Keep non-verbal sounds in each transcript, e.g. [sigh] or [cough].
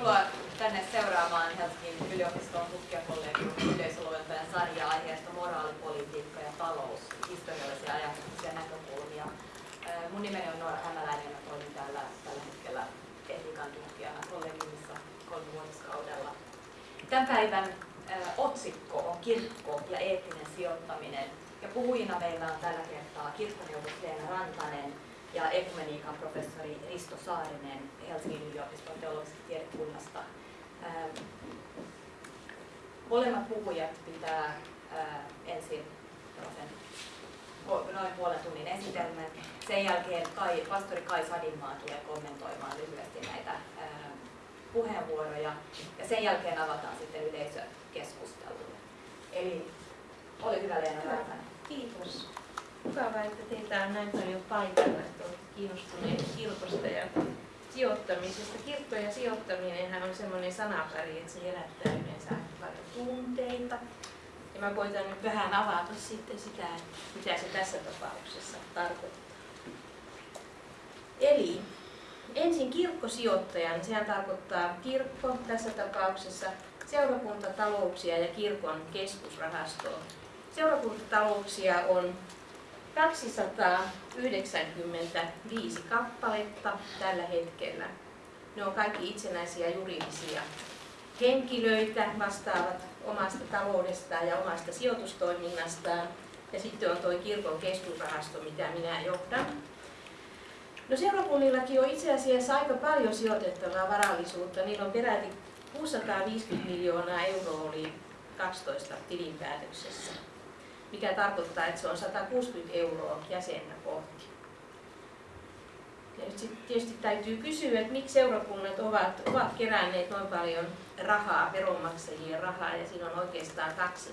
Tervetuloa tänne seuraamaan Helsingin yliopiston tutkijakollegiumin yleisoluentojen sarjaa aiheesta moraalipolitiikka ja talous, historiallisia ajatuksia ja näkökulmia. Mun nimeni on Noora Hämäläinen ja toimin täällä tällä hetkellä etiikan tutkijana kollegiumissa kolmivuotiskaudella. Tämän päivän otsikko on kirkko ja eettinen sijoittaminen. Ja puhujina meillä on tällä kertaa kirkkoneuvos Leena Rantanen, ja ekumeniikan professori Risto Saarinen Helsingin yliopiston teologisesta tiedekunnasta. Ähm, molemmat puhujat pitää äh, ensin noin puolen tunnin esitelmän. Sen jälkeen Kai, pastori Kai Sadinmaa tulee kommentoimaan lyhyesti näitä ähm, puheenvuoroja ja sen jälkeen avataan sitten yleisökeskustelulle. Eli ole hyvä Leena. Kiitos mukavaa, että teitä on näin paljon paikalla, että olette kiinnostuneet kirkosta ja sijoittamisesta. Kirkko ja sijoittaminen on semmoinen sanapari, että se herättää yleensä paljon tunteita. Ja mä koitan nyt vähän avata sitten sitä, että mitä se tässä tapauksessa tarkoittaa. Eli ensin kirkkosijoittajan, sehän tarkoittaa kirkko tässä tapauksessa seurakuntatalouksia ja kirkon keskusrahastoa. Seurakuntatalouksia on 295 kappaletta tällä hetkellä. Ne on kaikki itsenäisiä juridisia henkilöitä, vastaavat omasta taloudestaan ja omasta sijoitustoiminnastaan. Ja sitten on tuo kirkon keskusrahasto, mitä minä johdan. No seurakunnillakin on itse asiassa aika paljon sijoitettavaa varallisuutta. Niillä on peräti 650 miljoonaa euroa oli 12 tilinpäätöksessä mikä tarkoittaa, että se on 160 euroa jäsenä kohti. Ja nyt sitten tietysti täytyy kysyä, että miksi seurakunnat ovat, ovat keränneet noin paljon rahaa, veronmaksajien rahaa, ja siinä on oikeastaan kaksi,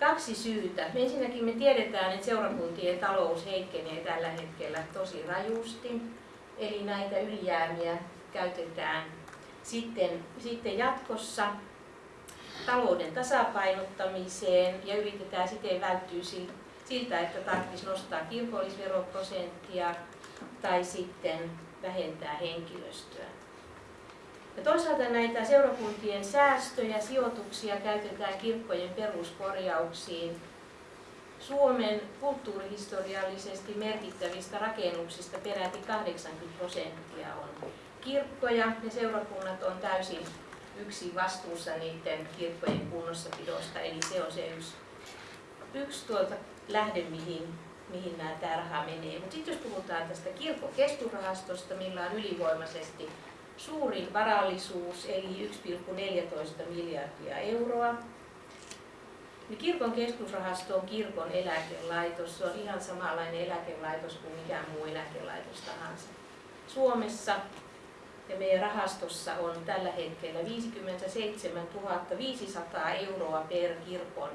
kaksi syytä. Ensinnäkin me tiedetään, että seurakuntien talous heikkenee tällä hetkellä tosi rajusti, eli näitä ylijäämiä käytetään sitten, sitten jatkossa talouden tasapainottamiseen ja yritetään siten välttyä siltä, että tarvitsisi nostaa kirkollisveroprosenttia tai sitten vähentää henkilöstöä. Ja toisaalta näitä seurakuntien säästöjä, sijoituksia käytetään kirkkojen peruskorjauksiin. Suomen kulttuurihistoriallisesti merkittävistä rakennuksista peräti 80 prosenttia on kirkkoja ja seurakunnat on täysin yksi vastuussa niiden kirkkojen kunnossapidosta, eli se on se yksi, yksi tuolta lähde, mihin, mihin nämä, tämä raha menee. Mutta sitten jos puhutaan tästä kirkon keskusrahastosta, millä on ylivoimaisesti suurin varallisuus, eli 1,14 miljardia euroa, niin kirkon keskusrahasto on kirkon eläkelaitos. Se on ihan samanlainen eläkelaitos kuin mikään muu eläkelaitos tahansa. Suomessa ja meidän rahastossa on tällä hetkellä 57 500 euroa per kirkon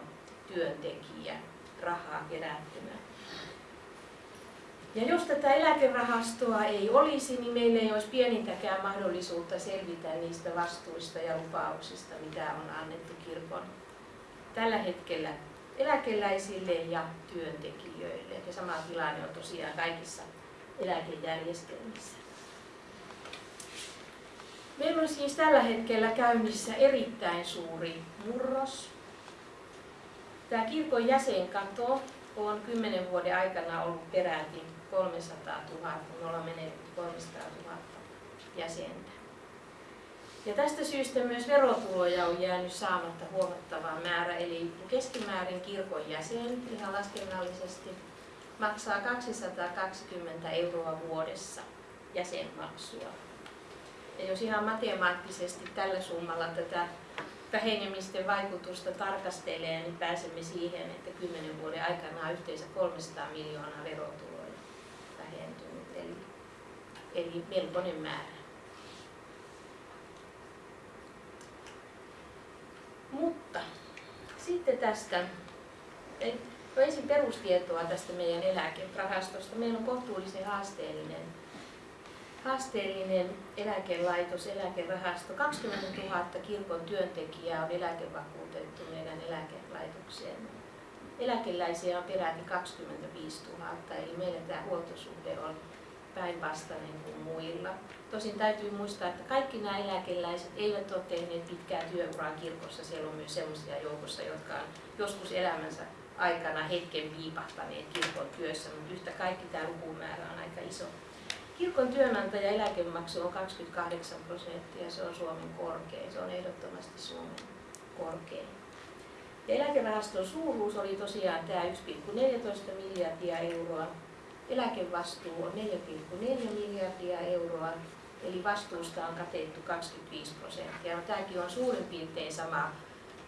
työntekijä rahaa kerättynä. Ja jos tätä eläkerahastoa ei olisi, niin meillä ei olisi pienintäkään mahdollisuutta selvitä niistä vastuista ja lupauksista, mitä on annettu kirkon tällä hetkellä eläkeläisille ja työntekijöille. Ja sama tilanne on tosiaan kaikissa eläkejärjestelmissä. Meillä on siis tällä hetkellä käynnissä erittäin suuri murros. Tämä kirkon jäsenkato on 10 vuoden aikana ollut peräti 300 000, me ollaan menetetty 300 000 jäsentä. Ja tästä syystä myös verotuloja on jäänyt saamatta huomattava määrä, eli keskimäärin kirkon jäsen ihan laskennallisesti maksaa 220 euroa vuodessa jäsenmaksua. Ja jos ihan matemaattisesti tällä summalla tätä vähenemisten vaikutusta tarkastelee, niin pääsemme siihen, että 10 vuoden aikana on yhteensä 300 miljoonaa verotuloja vähentynyt, eli, eli melkoinen määrä. Mutta sitten tästä, no ensin perustietoa tästä meidän eläkerahastosta. Meillä on kohtuullisen haasteellinen haasteellinen eläkelaitos, eläkerahasto. 20 000 kirkon työntekijää on eläkevakuutettu meidän eläkelaitokseen. Eläkeläisiä on peräti 25 000, eli meillä tämä huoltosuhde on päinvastainen kuin muilla. Tosin täytyy muistaa, että kaikki nämä eläkeläiset eivät ole tehneet pitkää työuraa kirkossa. Siellä on myös sellaisia joukossa, jotka on joskus elämänsä aikana hetken viipahtaneet kirkon työssä, mutta yhtä kaikki tämä lukumäärä on aika iso. Kirkon työnantaja eläkemaksu on 28 prosenttia, se on Suomen korkein, se on ehdottomasti Suomen korkein. Ja eläkerahaston suuruus oli tosiaan tämä 1,14 miljardia euroa. Eläkevastuu on 4,4 miljardia euroa, eli vastuusta on katettu 25 prosenttia. No, tämäkin on suurin piirtein sama,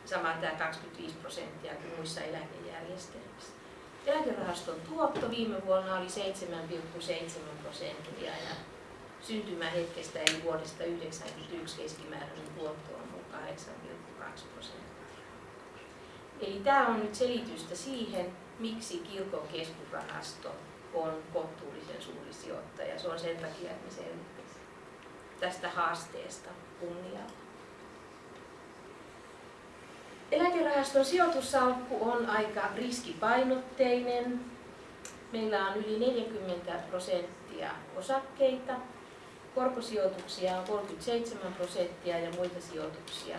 sama tämä 25 prosenttia kuin muissa eläkejärjestelmissä. Eläkerahaston tuotto viime vuonna oli 7,7 prosenttia ja syntymähetkestä eli vuodesta 1991 keskimääräinen tuotto on 8,2 prosenttia. Eli tämä on nyt selitystä siihen, miksi kirkon keskusrahasto on kohtuullisen suuri sijoittaja. Se on sen takia, että me tästä haasteesta kunnialla. Eläkerahaston sijoitussalkku on aika riskipainotteinen. Meillä on yli 40 prosenttia osakkeita, korkosijoituksia on 37 prosenttia ja muita sijoituksia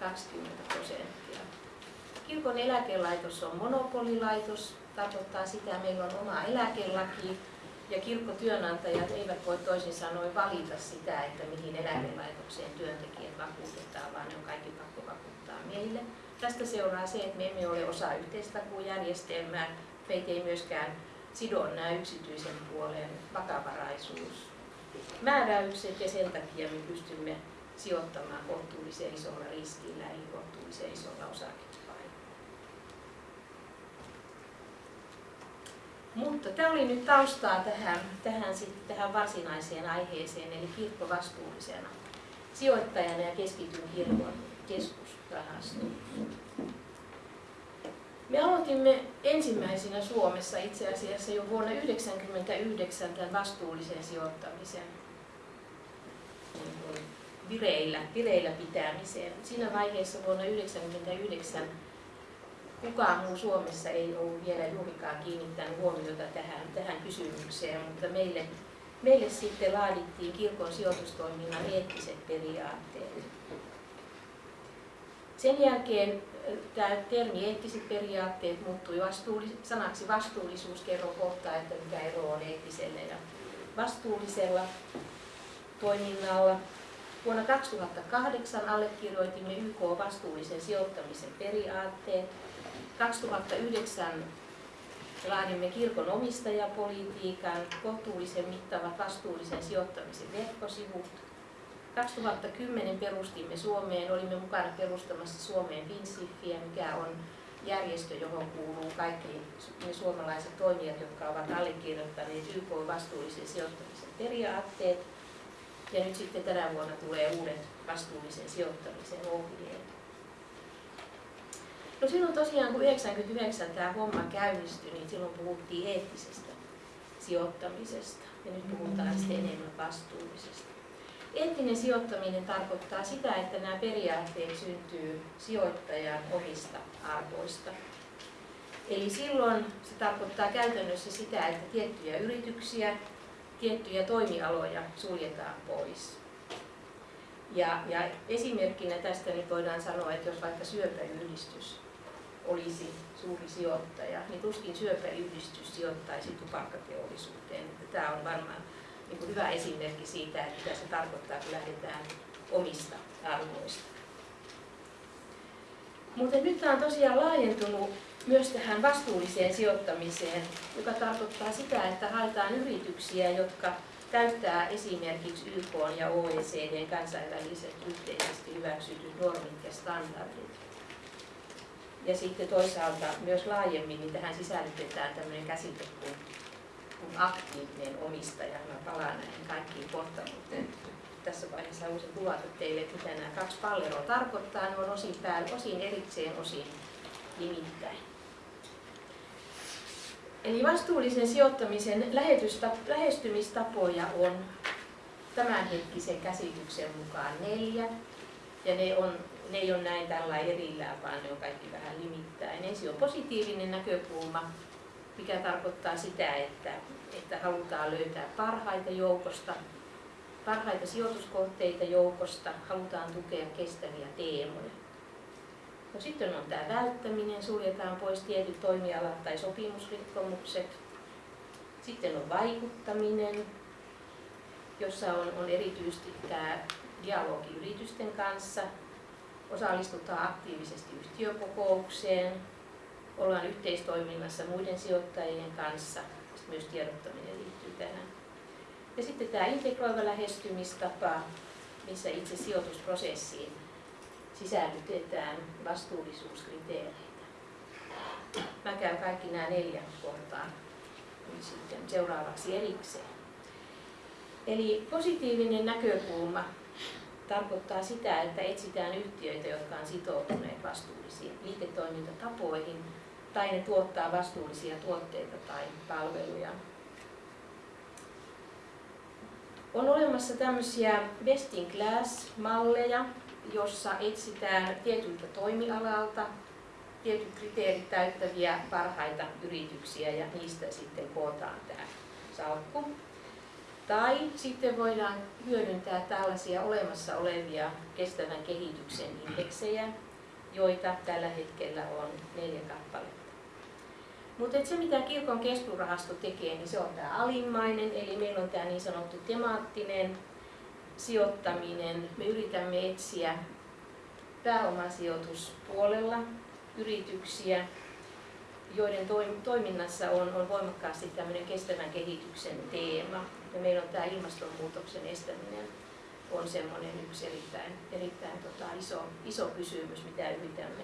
20 prosenttia. Kirkon eläkelaitos on monopolilaitos, tarkoittaa sitä, että meillä on oma eläkelaki ja kirkkotyönantajat eivät voi toisin sanoen valita sitä, että mihin eläkelaitokseen työntekijät vakuutetaan, vaan ne on kaikki pakko vakuuttaa meille. Tästä seuraa se, että me emme ole osa yhteistakuujärjestelmää, meitä ei myöskään sido nämä yksityisen puolen vakavaraisuus määräykset ja sen takia me pystymme sijoittamaan kohtuullisen isolla riskillä eli kohtuullisen isolla osakepainolla. Mutta tämä oli nyt taustaa tähän, tähän, sitten, tähän varsinaiseen aiheeseen, eli kirkko vastuullisena sijoittajana ja keskityn kirkon keskusrahastoon. Me aloitimme ensimmäisenä Suomessa itse asiassa jo vuonna 1999 tämän vastuullisen sijoittamisen niin vireillä, vireillä pitämiseen. Siinä vaiheessa vuonna 1999 kukaan muu Suomessa ei ollut vielä juurikaan kiinnittänyt huomiota tähän, tähän kysymykseen, mutta meille, meille sitten laadittiin kirkon sijoitustoiminnan eettiset periaatteet. Sen jälkeen tämä termi eettiset periaatteet muuttui vastuullis- sanaksi vastuullisuus. Kerron kohta, että mikä ero on eettisellä ja vastuullisella toiminnalla. Vuonna 2008 allekirjoitimme YK vastuullisen sijoittamisen periaatteet. 2009 laadimme kirkon omistajapolitiikan, kohtuullisen mittavat vastuullisen sijoittamisen verkkosivut. 2010 perustimme Suomeen, olimme mukana perustamassa Suomeen FinSIFiä, mikä on järjestö, johon kuuluu kaikki ne suomalaiset toimijat, jotka ovat allekirjoittaneet YK vastuullisen sijoittamisen periaatteet. Ja nyt sitten tänä vuonna tulee uudet vastuullisen sijoittamisen ohjeet. No silloin tosiaan, kun 99 tämä homma käynnistyi, niin silloin puhuttiin eettisestä sijoittamisesta ja nyt puhutaan sitten enemmän vastuullisesta. Eettinen sijoittaminen tarkoittaa sitä, että nämä periaatteet syntyy sijoittajan omista arvoista. Eli silloin se tarkoittaa käytännössä sitä, että tiettyjä yrityksiä, tiettyjä toimialoja suljetaan pois. Ja, ja esimerkkinä tästä niin voidaan sanoa, että jos vaikka syöpäyhdistys olisi suuri sijoittaja, niin tuskin syöpäyhdistys sijoittaisi tupakkateollisuuteen. Tämä on varmaan niin kuin hyvä esimerkki siitä, että mitä se tarkoittaa, kun lähdetään omista arvoista. Mutta nyt tämä on tosiaan laajentunut myös tähän vastuulliseen sijoittamiseen, joka tarkoittaa sitä, että haetaan yrityksiä, jotka täyttää esimerkiksi YK ja OECDn kansainväliset yhteisesti hyväksytyt normit ja standardit. Ja sitten toisaalta myös laajemmin niin tähän sisällytetään tämmöinen käsite kuin, kuin aktiivinen omistaja. Mä palaan näihin kaikkiin kohta, mutta tässä vaiheessa haluaisin kuvata teille, että mitä nämä kaksi palleroa tarkoittaa. Ne on osin päällä, osin erikseen, osin nimittäin. Eli vastuullisen sijoittamisen lähestymistapoja on tämänhetkisen käsityksen mukaan neljä. Ja ne on ne ei ole näin tällä erillään, vaan ne on kaikki vähän limittäin. Ensin on positiivinen näkökulma, mikä tarkoittaa sitä, että, että halutaan löytää parhaita joukosta, parhaita sijoituskohteita joukosta, halutaan tukea kestäviä teemoja. No sitten on tämä välttäminen, suljetaan pois tietyt toimialat tai sopimusrikkomukset. Sitten on vaikuttaminen, jossa on, on erityisesti tämä dialogi yritysten kanssa, osallistutaan aktiivisesti yhtiökokoukseen, ollaan yhteistoiminnassa muiden sijoittajien kanssa, myös tiedottaminen liittyy tähän. Ja sitten tämä integroiva lähestymistapa, missä itse sijoitusprosessiin sisällytetään vastuullisuuskriteereitä. Mä käyn kaikki nämä neljä kohtaa sitten seuraavaksi erikseen. Eli positiivinen näkökulma tarkoittaa sitä, että etsitään yhtiöitä, jotka on sitoutuneet vastuullisiin liiketoimintatapoihin tai ne tuottaa vastuullisia tuotteita tai palveluja. On olemassa tämmöisiä best in class-malleja, jossa etsitään tietyltä toimialalta tietyt kriteerit täyttäviä parhaita yrityksiä ja niistä sitten kootaan tämä salkku. Tai sitten voidaan hyödyntää tällaisia olemassa olevia kestävän kehityksen indeksejä, joita tällä hetkellä on neljä kappaletta. Mutta se mitä kirkon keskusrahasto tekee, niin se on tämä alimmainen, eli meillä on tämä niin sanottu temaattinen sijoittaminen. Me yritämme etsiä pääomasijoituspuolella yrityksiä, joiden toiminnassa on, on voimakkaasti tämmöinen kestävän kehityksen teema. Ja meillä on tämä ilmastonmuutoksen estäminen on semmoinen yksi erittäin, erittäin tota, iso, iso kysymys, mitä yritämme,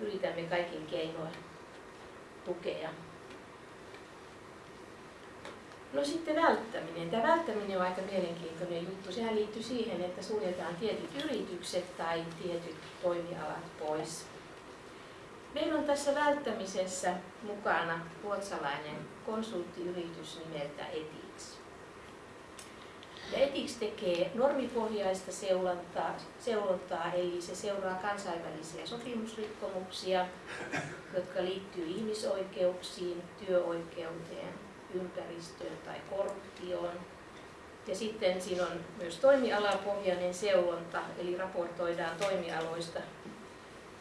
yritämme kaikin keinoin tukea. No sitten välttäminen. Tämä välttäminen on aika mielenkiintoinen juttu. Sehän liittyy siihen, että suljetaan tietyt yritykset tai tietyt toimialat pois. Meillä on tässä välttämisessä mukana ruotsalainen konsulttiyritys nimeltä Etix. Ja Etix tekee normipohjaista seulontaa, seulontaa, eli se seuraa kansainvälisiä sopimusrikkomuksia, jotka liittyy ihmisoikeuksiin, työoikeuteen, ympäristöön tai korruptioon. Ja sitten siinä on myös toimialapohjainen seulonta, eli raportoidaan toimialoista,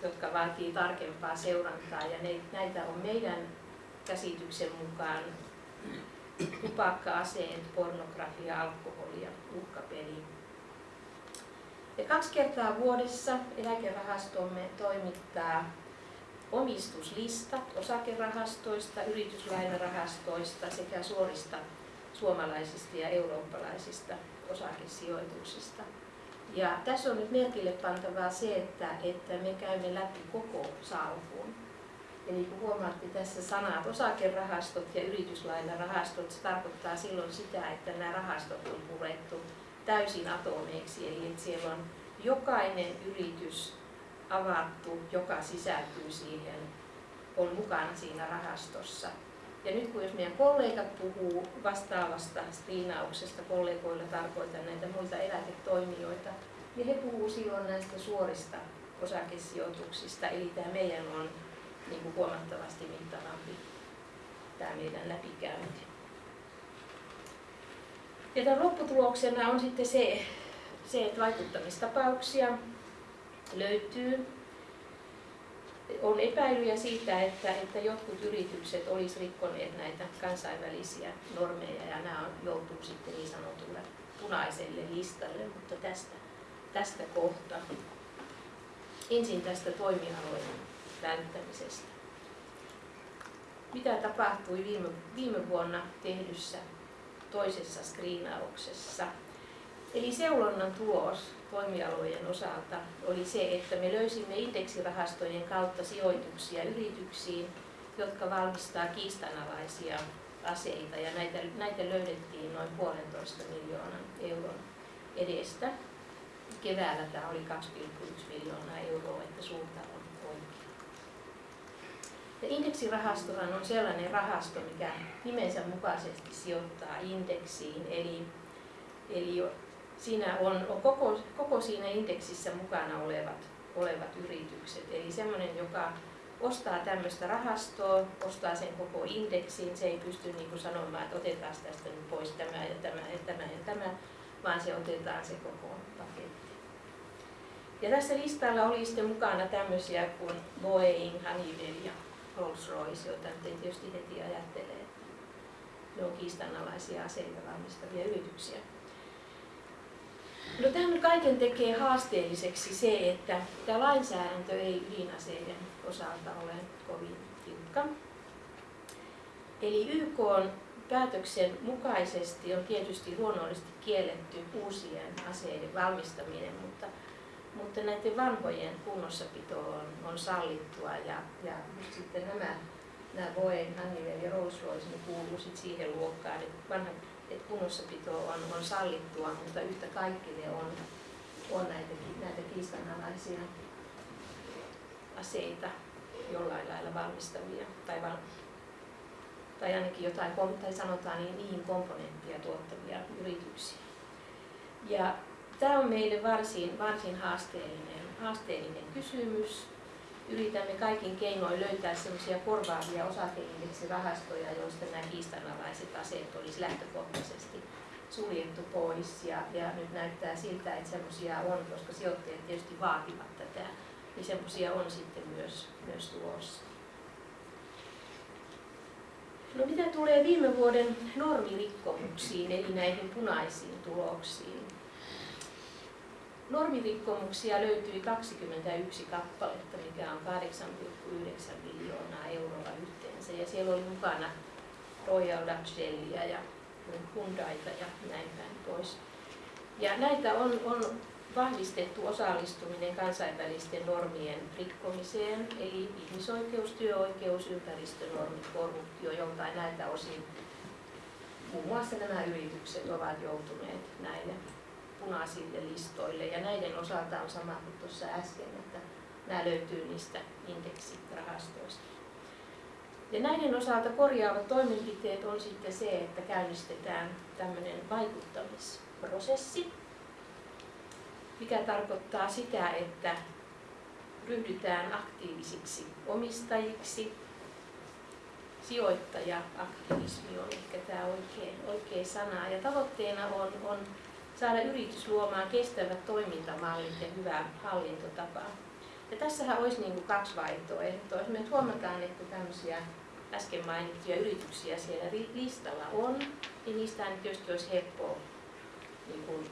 jotka vaatii tarkempaa seurantaa. Ja ne, näitä on meidän käsityksen mukaan tupakka, aseet, pornografia, alkoholi ja uhkapeli. Ja kaksi kertaa vuodessa eläkerahastomme toimittaa omistuslistat osakerahastoista, yrityslainarahastoista sekä suorista suomalaisista ja eurooppalaisista osakesijoituksista. Ja tässä on nyt merkille pantavaa se, että, että me käymme läpi koko salkun. Eli kun huomaatte tässä sanat osakerahastot ja yrityslainarahastot, se tarkoittaa silloin sitä, että nämä rahastot on purettu täysin atomeiksi. Eli että siellä on jokainen yritys avattu, joka sisältyy siihen, on mukana siinä rahastossa. Ja nyt kun jos meidän kollegat puhuu vastaavasta striinauksesta, kollegoilla tarkoitan näitä muita eläketoimijoita, niin he puhuu silloin näistä suorista osakesijoituksista, eli tämä meidän on niin kuin huomattavasti mittavampi tämä meidän läpikäynti. Ja tämän lopputuloksena on sitten se, se että vaikuttamistapauksia löytyy. On epäilyjä siitä, että, että jotkut yritykset olisivat rikkoneet näitä kansainvälisiä normeja ja nämä on, joutuu sitten niin sanotulle punaiselle listalle, mutta tästä, tästä kohta. Ensin tästä toimialojen välttämisestä. Mitä tapahtui viime, viime vuonna tehdyssä toisessa skriinauksessa? Eli seulonnan tulos toimialojen osalta oli se, että me löysimme indeksirahastojen kautta sijoituksia yrityksiin, jotka valmistaa kiistanalaisia aseita ja näitä, näitä löydettiin noin puolentoista miljoonan euron edestä. Keväällä tämä oli 2,1 miljoonaa euroa, että suunta on. Ja indeksirahastohan on sellainen rahasto, mikä nimensä mukaisesti sijoittaa indeksiin, eli, eli siinä on, on koko, koko siinä indeksissä mukana olevat, olevat yritykset. Eli semmoinen, joka ostaa tämmöistä rahastoa, ostaa sen koko indeksin, se ei pysty niin kuin sanomaan, että otetaan tästä nyt pois tämä ja tämä ja tämä ja tämä, vaan se otetaan se koko paketti. Ja tässä listalla oli sitten mukana tämmöisiä kuin Boeing, Honeywell ja Rolls-Royce, joita ei tietysti heti ajattele, että ne on kiistanalaisia aseita valmistavia yrityksiä. No tämän kaiken tekee haasteelliseksi se, että tämä lainsäädäntö ei ydinaseiden osalta ole kovin tiukka. Eli YK on päätöksen mukaisesti on tietysti luonnollisesti kielletty uusien aseiden valmistaminen, mutta, näiden vanhojen kunnossapito on, on sallittua ja, ja sitten nämä, nämä Boeing, Honeywell ja Rolls-Royce kuuluu sitten siihen luokkaan, että vanhat että kunnossapito on, on sallittua, mutta yhtä kaikki ne on, on näitä, näitä kiistanalaisia aseita jollain lailla valmistavia tai, val, tai ainakin jotain, tai sanotaan niin, niihin komponenttia tuottavia yrityksiä. Ja tämä on meille varsin, varsin haasteellinen, haasteellinen kysymys. Yritämme kaikin keinoin löytää sellaisia korvaavia osakeindeksirahastoja, joista nämä kiistanalaiset aseet olisi lähtökohtaisesti suljettu pois. Ja, ja nyt näyttää siltä, että sellaisia on, koska sijoittajat tietysti vaativat tätä, niin sellaisia on sitten myös, myös tulossa. No mitä tulee viime vuoden normirikkomuksiin, eli näihin punaisiin tuloksiin? Normirikkomuksia löytyi 21 kappaletta, mikä on 8,9 miljoonaa euroa yhteensä. Ja siellä oli mukana Royal Dutch Shellia ja Hyundaita ja näin päin pois. Ja näitä on, on vahvistettu osallistuminen kansainvälisten normien rikkomiseen, eli ihmisoikeus, työoikeus, ympäristönormit, korruptio, joltain näiltä osin muun muassa nämä yritykset ovat joutuneet näille punaisille listoille. Ja näiden osalta on sama kuin tuossa äsken, että nämä löytyy niistä indeksirahastoista. Ja näiden osalta korjaavat toimenpiteet on sitten se, että käynnistetään tämmöinen vaikuttamisprosessi, mikä tarkoittaa sitä, että ryhdytään aktiivisiksi omistajiksi. Sijoittaja-aktivismi on ehkä tämä oikea, oikea sana. Ja tavoitteena on, on saada yritys luomaan kestävät toimintamallit ja hyvä hallintotapa. Ja tässähän olisi niin kuin kaksi vaihtoehtoa. Me huomataan, että tämmöisiä äsken mainittuja yrityksiä siellä listalla on, niin niistä tietysti olisi helppoa niin kuin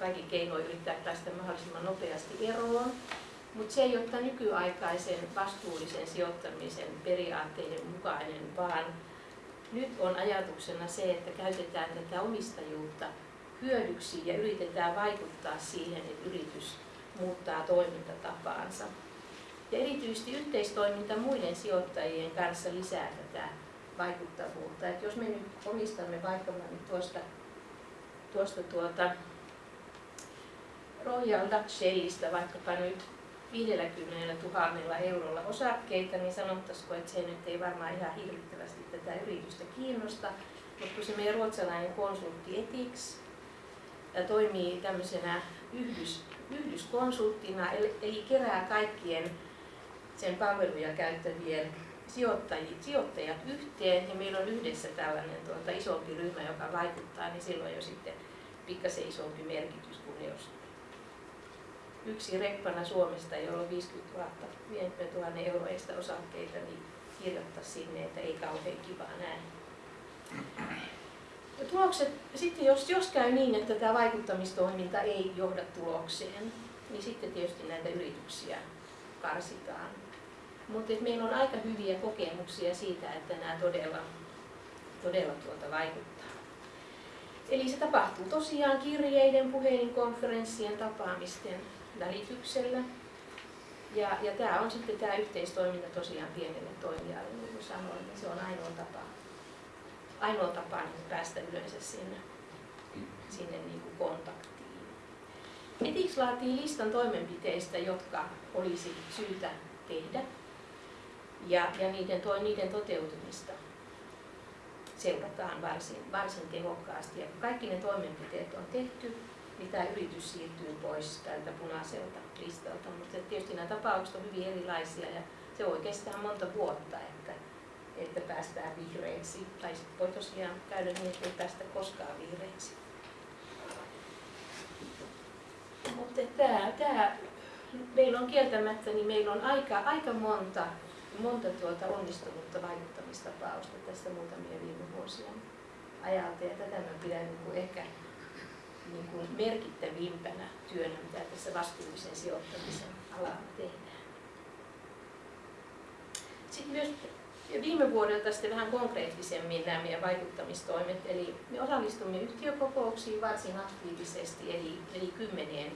kaikki keinoin yrittää päästä mahdollisimman nopeasti eroon. Mutta se ei ole nykyaikaisen vastuullisen sijoittamisen periaatteiden mukainen, vaan nyt on ajatuksena se, että käytetään tätä omistajuutta hyödyksi ja yritetään vaikuttaa siihen, että yritys muuttaa toimintatapaansa. Ja erityisesti yhteistoiminta muiden sijoittajien kanssa lisää tätä vaikuttavuutta. Et jos me nyt omistamme vaikka nyt tuosta, tuosta tuota Royal Dutch Shellistä vaikkapa nyt 50 000 eurolla osakkeita, niin sanottaisiko, että se nyt ei varmaan ihan hirvittävästi tätä yritystä kiinnosta. Mutta kun se meidän ruotsalainen konsultti Etix toimii tämmöisenä yhdys, yhdyskonsulttina, eli kerää kaikkien sen palveluja käyttävien sijoittajat, yhteen ja meillä on yhdessä tällainen tuota, isompi ryhmä, joka vaikuttaa, niin silloin jo sitten pikkasen isompi merkitys kuin jos yksi reppana Suomesta, jolla on 50 000, 50 000 euroista osakkeita, niin kirjoittaa sinne, että ei kauhean kiva näin. Tulokset, sitten jos, jos käy niin, että tämä vaikuttamistoiminta ei johda tulokseen, niin sitten tietysti näitä yrityksiä karsitaan. Mutta meillä on aika hyviä kokemuksia siitä, että nämä todella, todella tuota vaikuttaa. Eli se tapahtuu tosiaan kirjeiden, puhelinkonferenssien, tapaamisten välityksellä. Ja, ja tämä on sitten tämä yhteistoiminta tosiaan pienelle toimijalle, niin kuin sanoin, niin se on ainoa tapa ainoa tapa niin päästä yleensä sinne, sinne niin kuin kontaktiin. Etix laatii listan toimenpiteistä, jotka olisi syytä tehdä ja, ja niiden, to, niiden toteutumista seurataan varsin, varsin tehokkaasti. Ja kun kaikki ne toimenpiteet on tehty, niin tämä yritys siirtyy pois tältä punaiselta listalta. Mutta tietysti nämä tapaukset ovat hyvin erilaisia ja se voi kestää monta vuotta, että, että päästään vihreiksi. Tai sitten voi tosiaan käydä niin, että ei päästä koskaan vihreiksi. Mutta tämä, tämä, meillä on kieltämättä, niin meillä on aika, aika monta, monta tuota onnistunutta vaikuttamistapausta tästä muutamia viime vuosien ajalta. Ja tätä mä pidän niin kuin ehkä niin kuin merkittävimpänä työnä, mitä tässä vastuullisen sijoittamisen alalla tehdään. Sitten myös viime vuodelta sitten vähän konkreettisemmin nämä meidän vaikuttamistoimet, eli me osallistumme yhtiökokouksiin varsin aktiivisesti, eli, eli kymmeneen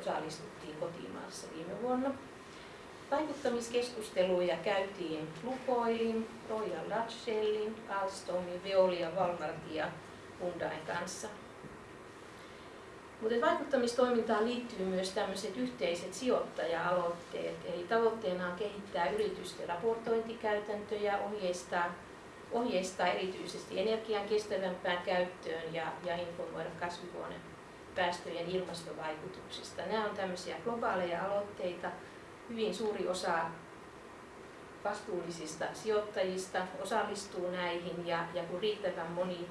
osallistuttiin kotimaassa viime vuonna. Vaikuttamiskeskusteluja käytiin Lukoilin, Royal Dutch Shellin, Alstomin, Veolia, Walmartin ja Hyundain kanssa. Mutta vaikuttamistoimintaan liittyy myös tämmöiset yhteiset sijoittaja-aloitteet. Eli tavoitteena on kehittää yritysten raportointikäytäntöjä, ohjeistaa, ohjeistaa erityisesti energian kestävämpään käyttöön ja, ja informoida kasvihuonepäästöjen ilmastovaikutuksista. Nämä on tämmöisiä globaaleja aloitteita. Hyvin suuri osa vastuullisista sijoittajista osallistuu näihin ja, ja kun riittävän moni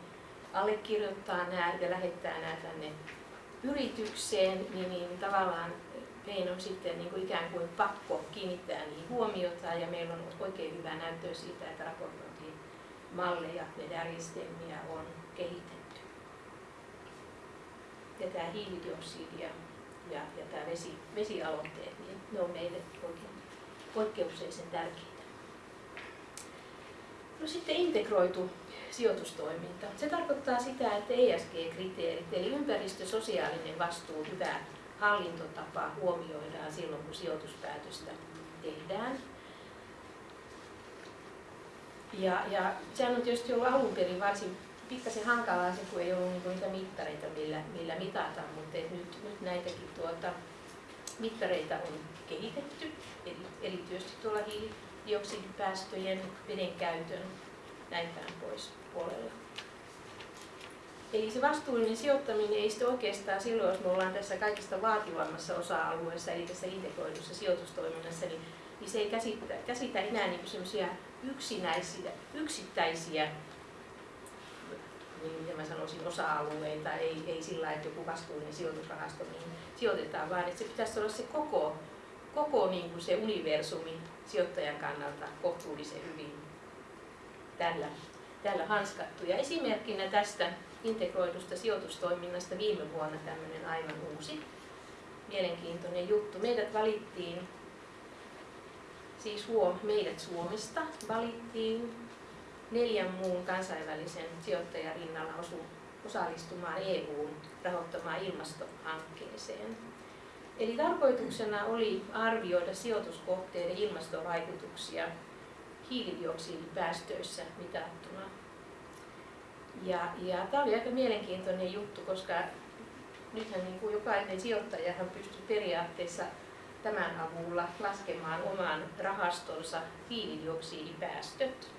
allekirjoittaa nämä ja lähettää nämä tänne yritykseen, niin, niin tavallaan meidän on sitten niin kuin ikään kuin pakko kiinnittää niihin huomiota ja meillä on oikein hyvä näyttöä siitä, että raportointimalleja ja järjestelmiä on kehitetty. Ja tämä hiilidioksidi ja, ja, ja tämä vesi, vesialoitteet, niin ne on meille oikein poikkeuksellisen tärkeitä. No sitten integroitu sijoitustoiminta. Se tarkoittaa sitä, että ESG-kriteerit, eli ympäristö, sosiaalinen vastuu, hyvä hallintotapa huomioidaan silloin, kun sijoituspäätöstä tehdään. Ja, ja sehän on tietysti ollut alun perin varsin pikkasen hankalaa se, kun ei ollut niinku niitä mittareita, millä, millä mitata, mutta nyt, nyt näitäkin tuota, mittareita on kehitetty, erityisesti tuolla hiilidioksidipäästöjen, veden käytön, näin päin pois puolella. Eli se vastuullinen sijoittaminen ei sitten oikeastaan silloin, jos me ollaan tässä kaikista vaativammassa osa-alueessa, eli tässä integroidussa sijoitustoiminnassa, niin, niin se ei käsitä, käsitä enää niin semmoisia yksinäisiä, yksittäisiä niin mitä mä sanoisin, osa-alueita, ei, ei sillä että joku vastuullinen sijoitusrahasto niin sijoitetaan, vaan että se pitäisi olla se koko, koko niin kuin se universumi sijoittajan kannalta kohtuullisen hyvin tällä tällä hanskattu. Ja esimerkkinä tästä integroidusta sijoitustoiminnasta viime vuonna tämmöinen aivan uusi mielenkiintoinen juttu. Meidät valittiin, siis huom, meidät Suomesta valittiin neljän muun kansainvälisen sijoittajan rinnalla osu, osallistumaan EUn rahoittamaan ilmastohankkeeseen. Eli tarkoituksena oli arvioida sijoituskohteiden ilmastovaikutuksia hiilidioksidipäästöissä mitattuna. Ja, ja tämä oli aika mielenkiintoinen juttu, koska nythän niin kuin jokainen sijoittajahan pystyy periaatteessa tämän avulla laskemaan oman rahastonsa hiilidioksidipäästöt.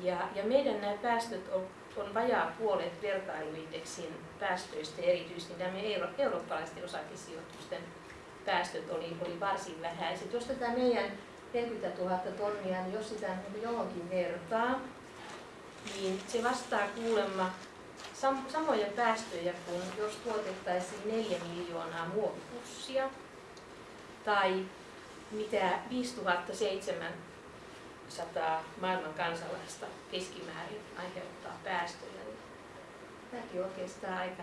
Ja, ja meidän nämä päästöt on, on vajaa puolet vertailuindeksin päästöistä, erityisesti nämä euro, eurooppalaisten osakesijoitusten päästöt oli, oli varsin vähäiset. Jos tätä meidän 40 000 tonnia, niin jos sitä niin johonkin vertaa, niin se vastaa kuulemma sam- samoja päästöjä kuin jos tuotettaisiin 4 miljoonaa muovipussia tai mitä 5700 maailman kansalaista keskimäärin aiheuttaa päästöjä. Niin tämäkin on oikeastaan aika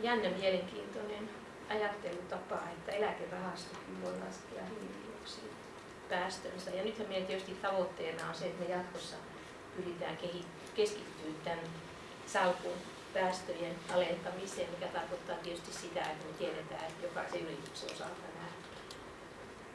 jännä mielenkiintoinen ajattelutapa, että eläkerahastokin voi laskea hiilidioksidia päästönsä. Ja nythän meidän tietysti tavoitteena on se, että me jatkossa pyritään keskittyä tämän salkun päästöjen alentamiseen, mikä tarkoittaa tietysti sitä, että me tiedetään, että jokaisen yrityksen osalta nämä.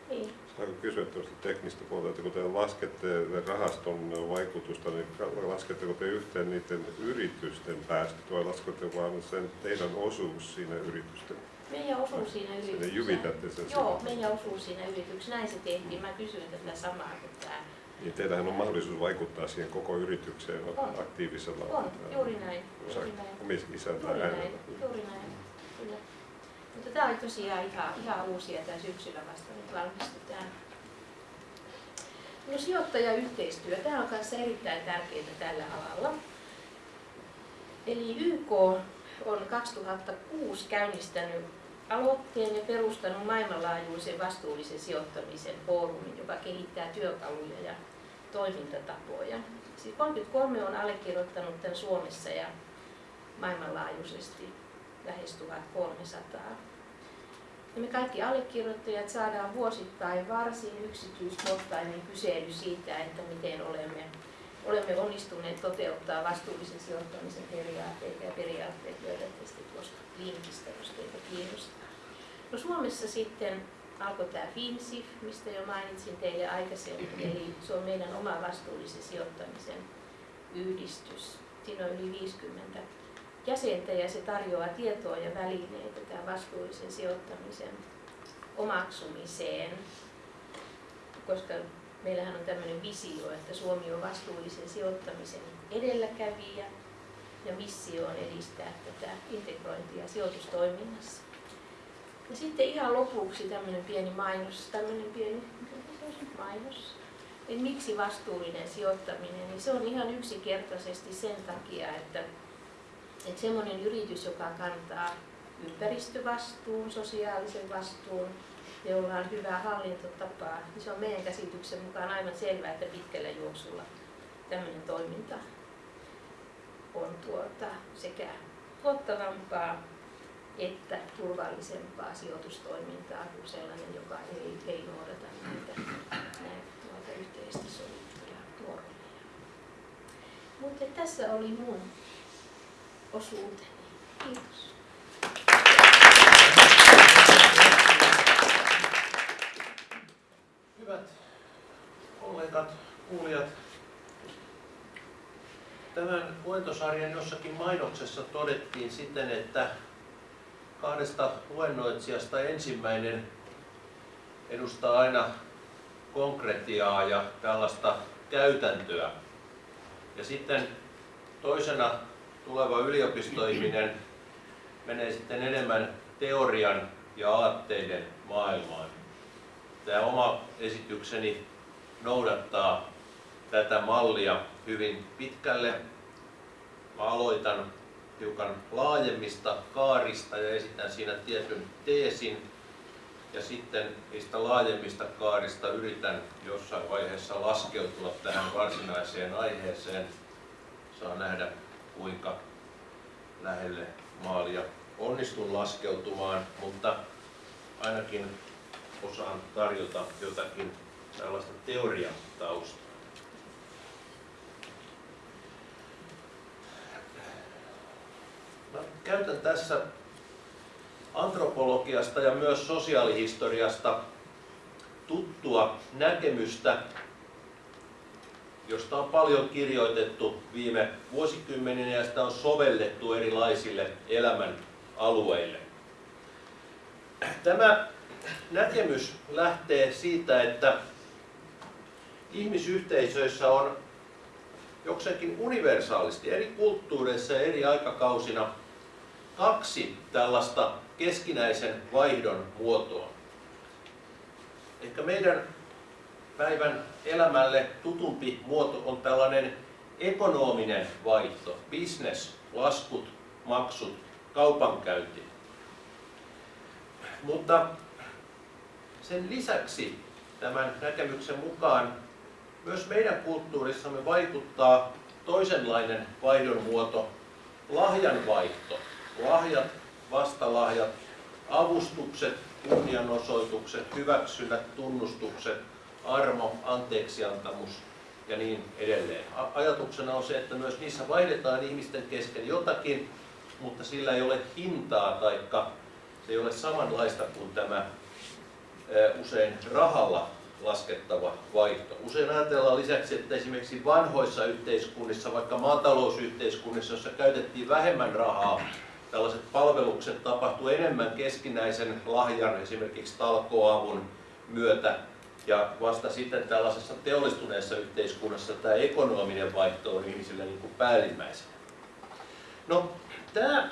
Niin. Saanko kysyä tuosta teknistä puolta, että kun te laskette rahaston vaikutusta, niin lasketteko te yhteen niiden yritysten päästöt vai lasketteko vain sen teidän osuus siinä yritysten meidän osuus siinä yrityksessä. Jyvitätte sen Joo, meidän osuus siinä yrityksessä. Näin se tehtiin. Mä kysyin tätä samaa kuin tämä. Niin teillähän on mahdollisuus vaikuttaa siihen koko yritykseen on. aktiivisella On, juuri näin. Juuri näin. Juuri näin. Juuri näin. Kyllä. Mutta tämä oli tosiaan ihan, ihan uusia tämä syksyllä vasta nyt valmistutaan No sijoittajayhteistyö, tämä on kanssa erittäin tärkeää tällä alalla. Eli YK on 2006 käynnistänyt aloitteen ja perustanut maailmanlaajuisen vastuullisen sijoittamisen foorumin, joka kehittää työkaluja ja toimintatapoja. Siis 33 on allekirjoittanut tämän Suomessa ja maailmanlaajuisesti lähes 1300. Ja me kaikki allekirjoittajat saadaan vuosittain varsin yksityiskohtainen kysely siitä, että miten olemme, olemme onnistuneet toteuttaa vastuullisen sijoittamisen periaatteita ja periaatteet löydätte sitten tuosta linkistä, jos teitä kiinnostaa. No Suomessa sitten alkoi tämä FinSIF, mistä jo mainitsin teille aikaisemmin, eli se on meidän oma vastuullisen sijoittamisen yhdistys. Siinä on yli 50 jäsentä ja se tarjoaa tietoa ja välineitä tämän vastuullisen sijoittamisen omaksumiseen, koska meillähän on tämmöinen visio, että Suomi on vastuullisen sijoittamisen edelläkävijä ja missio on edistää tätä integrointia sijoitustoiminnassa. Ja sitten ihan lopuksi tämmöinen pieni mainos, tämmöinen pieni mainos. Eli miksi vastuullinen sijoittaminen? Niin se on ihan yksinkertaisesti sen takia, että, että semmoinen yritys, joka kantaa ympäristövastuun, sosiaalisen vastuun, jolla on hyvää hallintotapaa, niin se on meidän käsityksen mukaan aivan selvää, että pitkällä juoksulla tämmöinen toiminta on tuota sekä tuottavampaa että turvallisempaa sijoitustoimintaa kuin sellainen, joka ei, ei noudata näitä, näitä yhteisesti sovittuja normeja. Mutta tässä oli mun osuuteni. Kiitos. Hyvät kollegat, kuulijat, tämän luentosarjan jossakin mainoksessa todettiin siten, että kahdesta luennoitsijasta ensimmäinen edustaa aina konkretiaa ja tällaista käytäntöä. Ja sitten toisena tuleva yliopistoihminen menee sitten enemmän teorian ja aatteiden maailmaan. Tämä oma esitykseni noudattaa tätä mallia hyvin pitkälle. Mä aloitan hiukan laajemmista kaarista ja esitän siinä tietyn teesin. Ja sitten niistä laajemmista kaarista yritän jossain vaiheessa laskeutua tähän varsinaiseen aiheeseen. Saa nähdä kuinka lähelle maalia onnistun laskeutumaan, mutta ainakin osaan tarjota jotakin tällaista teoriataustaa. Mä käytän tässä antropologiasta ja myös sosiaalihistoriasta tuttua näkemystä, josta on paljon kirjoitettu viime vuosikymmeninä ja sitä on sovellettu erilaisille elämän alueille. Tämä näkemys lähtee siitä, että ihmisyhteisöissä on jokseenkin universaalisti eri kulttuureissa ja eri aikakausina kaksi tällaista keskinäisen vaihdon muotoa. Ehkä meidän päivän elämälle tutumpi muoto on tällainen ekonominen vaihto, business, laskut, maksut, kaupankäynti. Mutta sen lisäksi tämän näkemyksen mukaan myös meidän kulttuurissamme vaikuttaa toisenlainen vaihdon muoto, lahjanvaihto lahjat, vastalahjat, avustukset, kunnianosoitukset, hyväksynnät, tunnustukset, armo, anteeksiantamus ja niin edelleen. Ajatuksena on se, että myös niissä vaihdetaan ihmisten kesken jotakin, mutta sillä ei ole hintaa tai se ei ole samanlaista kuin tämä usein rahalla laskettava vaihto. Usein ajatellaan lisäksi, että esimerkiksi vanhoissa yhteiskunnissa, vaikka maatalousyhteiskunnissa, jossa käytettiin vähemmän rahaa, tällaiset palvelukset tapahtuu enemmän keskinäisen lahjan, esimerkiksi talkoavun myötä, ja vasta sitten tällaisessa teollistuneessa yhteiskunnassa tämä ekonominen vaihto on ihmisille niin kuin päällimmäisenä. No, tämä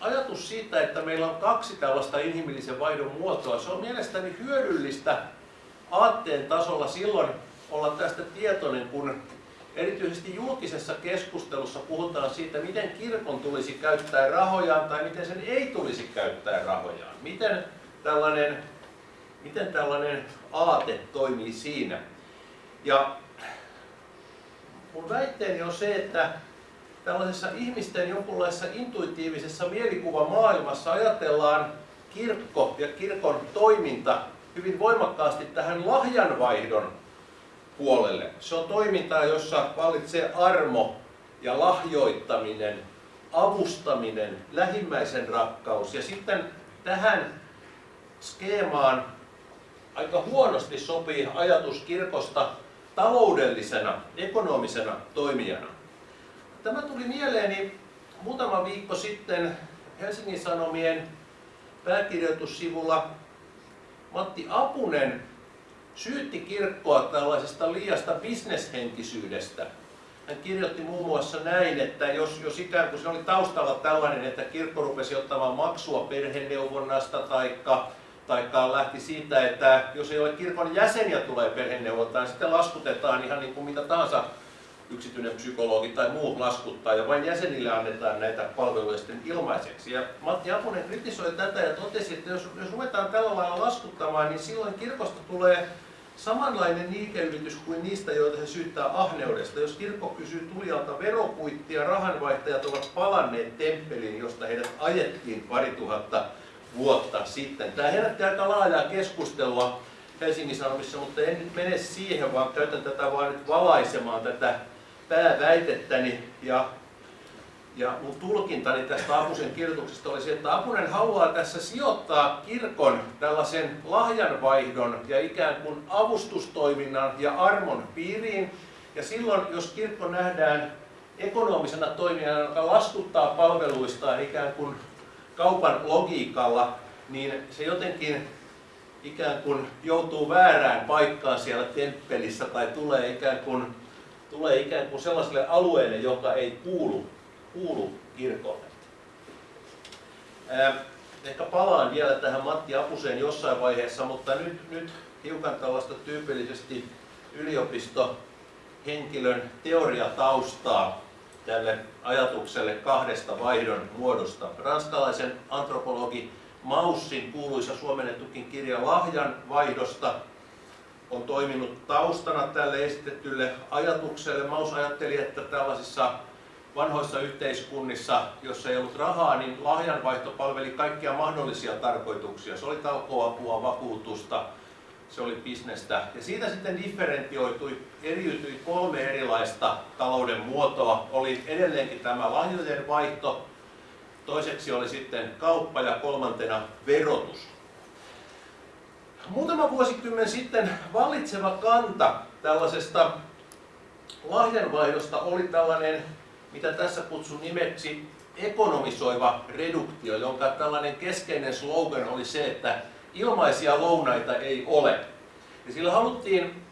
ajatus siitä, että meillä on kaksi tällaista inhimillisen vaihdon muotoa, se on mielestäni hyödyllistä aatteen tasolla silloin, olla tästä tietoinen, kun erityisesti julkisessa keskustelussa puhutaan siitä, miten kirkon tulisi käyttää rahojaan tai miten sen ei tulisi käyttää rahojaan. Miten tällainen, miten tällainen aate toimii siinä. Ja mun väitteeni on se, että tällaisessa ihmisten jonkunlaisessa intuitiivisessa mielikuvamaailmassa ajatellaan kirkko ja kirkon toiminta hyvin voimakkaasti tähän lahjanvaihdon puolelle. Se on toimintaa, jossa vallitsee armo ja lahjoittaminen, avustaminen, lähimmäisen rakkaus. Ja sitten tähän skeemaan aika huonosti sopii ajatus kirkosta taloudellisena, ekonomisena toimijana. Tämä tuli mieleeni muutama viikko sitten Helsingin Sanomien pääkirjoitussivulla Matti Apunen syytti kirkkoa tällaisesta liiasta bisneshenkisyydestä. Hän kirjoitti muun muassa näin, että jos, jos ikään kuin se oli taustalla tällainen, että kirkko rupesi ottamaan maksua perheneuvonnasta taikka taikka lähti siitä, että jos ei ole kirkon jäseniä tulee perheneuvontaan, niin sitten laskutetaan ihan niin kuin mitä tahansa yksityinen psykologi tai muu laskuttaa ja vain jäsenille annetaan näitä palveluja sitten ilmaiseksi. Ja Matti Apunen kritisoi tätä ja totesi, että jos, jos ruvetaan tällä lailla laskuttamaan, niin silloin kirkosta tulee samanlainen liikeyritys kuin niistä, joita se syyttää ahneudesta. Jos kirkko kysyy tulijalta verokuittia, rahanvaihtajat ovat palanneet temppeliin, josta heidät ajettiin pari tuhatta vuotta sitten. Tämä herätti aika laajaa keskustelua Helsingin Sanomissa, mutta en nyt mene siihen, vaan käytän tätä vain nyt valaisemaan tätä pääväitettäni. Ja, ja mun tulkintani tästä Apusen kirjoituksesta oli se, että Apunen haluaa tässä sijoittaa kirkon tällaisen lahjanvaihdon ja ikään kuin avustustoiminnan ja armon piiriin. Ja silloin, jos kirkko nähdään ekonomisena toimijana, joka laskuttaa palveluistaan ikään kuin kaupan logiikalla, niin se jotenkin ikään kuin joutuu väärään paikkaan siellä temppelissä tai tulee ikään kuin, tulee ikään kuin sellaiselle alueelle, joka ei kuulu, kuulu kirkolle. Ehkä palaan vielä tähän Matti Apuseen jossain vaiheessa, mutta nyt, nyt hiukan tällaista tyypillisesti yliopistohenkilön teoriataustaa tälle ajatukselle kahdesta vaihdon muodosta. Ranskalaisen antropologi Maussin kuuluisa suomennetukin kirja Lahjan vaihdosta on toiminut taustana tälle esitetylle ajatukselle. Maus ajatteli, että tällaisissa vanhoissa yhteiskunnissa, jossa ei ollut rahaa, niin lahjanvaihto palveli kaikkia mahdollisia tarkoituksia. Se oli talkoapua, vakuutusta, se oli bisnestä. Ja siitä sitten differentioitui, eriytyi kolme erilaista talouden muotoa. Oli edelleenkin tämä lahjojen vaihto, toiseksi oli sitten kauppa ja kolmantena verotus. Muutama vuosikymmen sitten vallitseva kanta tällaisesta lahjanvaihdosta oli tällainen, mitä tässä kutsun nimeksi ekonomisoiva reduktio, jonka tällainen keskeinen slogan oli se, että ilmaisia lounaita ei ole. Ja sillä haluttiin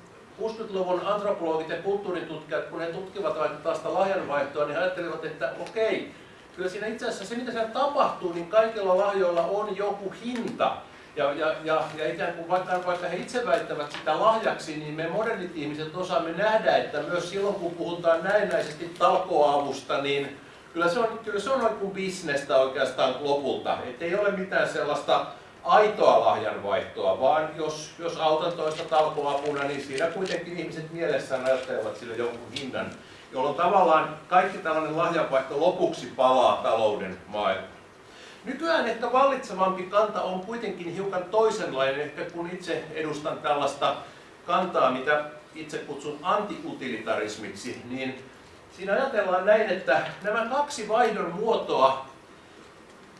60-luvun antropologit ja kulttuuritutkijat, kun he tutkivat vaikka tällaista lahjanvaihtoa, niin he ajattelivat, että okei, kyllä siinä itse asiassa se, mitä siellä tapahtuu, niin kaikilla lahjoilla on joku hinta. Ja, ja, ja, ja ikään kuin vaikka, vaikka he itse väittävät sitä lahjaksi, niin me modernit ihmiset osaamme nähdä, että myös silloin kun puhutaan näennäisesti talkoavusta, niin kyllä se on, kyllä se on kuin bisnestä oikeastaan lopulta. Että ei ole mitään sellaista aitoa lahjanvaihtoa, vaan jos, jos autan toista talkoapuna, niin siinä kuitenkin ihmiset mielessään ajattelevat sille jonkun hinnan, jolloin tavallaan kaikki tällainen lahjanvaihto lopuksi palaa talouden maailmaan. Nykyään ehkä vallitsevampi kanta on kuitenkin hiukan toisenlainen, ehkä kun itse edustan tällaista kantaa, mitä itse kutsun antiutilitarismiksi, niin siinä ajatellaan näin, että nämä kaksi vaihdon muotoa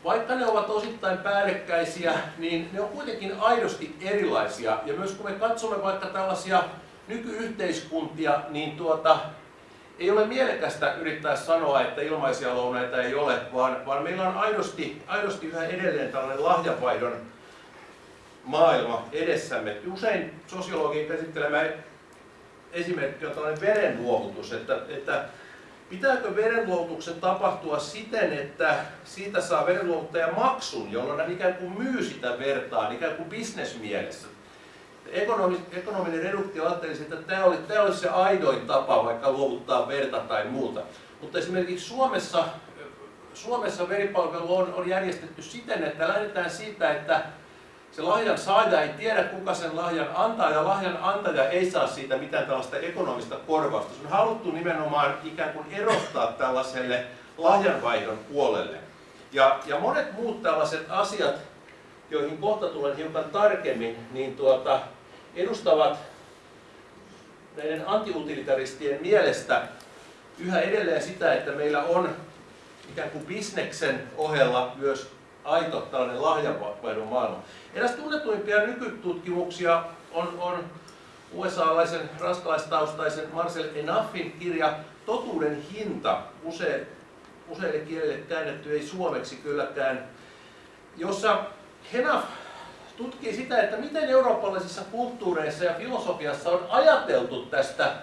vaikka ne ovat osittain päällekkäisiä, niin ne on kuitenkin aidosti erilaisia. Ja myös kun me katsomme vaikka tällaisia nykyyhteiskuntia, niin tuota, ei ole mielekästä yrittää sanoa, että ilmaisia lounaita ei ole, vaan, vaan meillä on aidosti, aidosti yhä edelleen tällainen lahjavaihdon maailma edessämme. Usein sosiologin käsittelemä esimerkki on tällainen verenluovutus, että, että Pitääkö verenluovutuksen tapahtua siten, että siitä saa verenluovuttaja maksun, jolloin hän ikään kuin myy sitä vertaan, ikään kuin bisnesmielessä? Ekonomi, ekonominen reduktio ajattelisi, että tämä, oli, tämä olisi se aidoin tapa vaikka luovuttaa verta tai muuta. Mutta esimerkiksi Suomessa, Suomessa veripalvelu on, on järjestetty siten, että lähdetään siitä, että se lahjan saaja ei tiedä, kuka sen lahjan antaa, ja lahjan antaja ei saa siitä mitään tällaista ekonomista korvausta. Se on haluttu nimenomaan ikään kuin erottaa tällaiselle lahjanvaihdon puolelle. Ja, ja monet muut tällaiset asiat, joihin kohta tulen hiukan tarkemmin, niin tuota, edustavat näiden antiutilitaristien mielestä yhä edelleen sitä, että meillä on ikään kuin bisneksen ohella myös aito tällainen lahjanvaihdon maailma. Eräs tunnetuimpia nykytutkimuksia on, on USA-laisen ranskalaistaustaisen Marcel Enaffin kirja Totuuden hinta, use, useille kielille käännetty, ei suomeksi kylläkään, jossa Henaf tutkii sitä, että miten eurooppalaisissa kulttuureissa ja filosofiassa on ajateltu tästä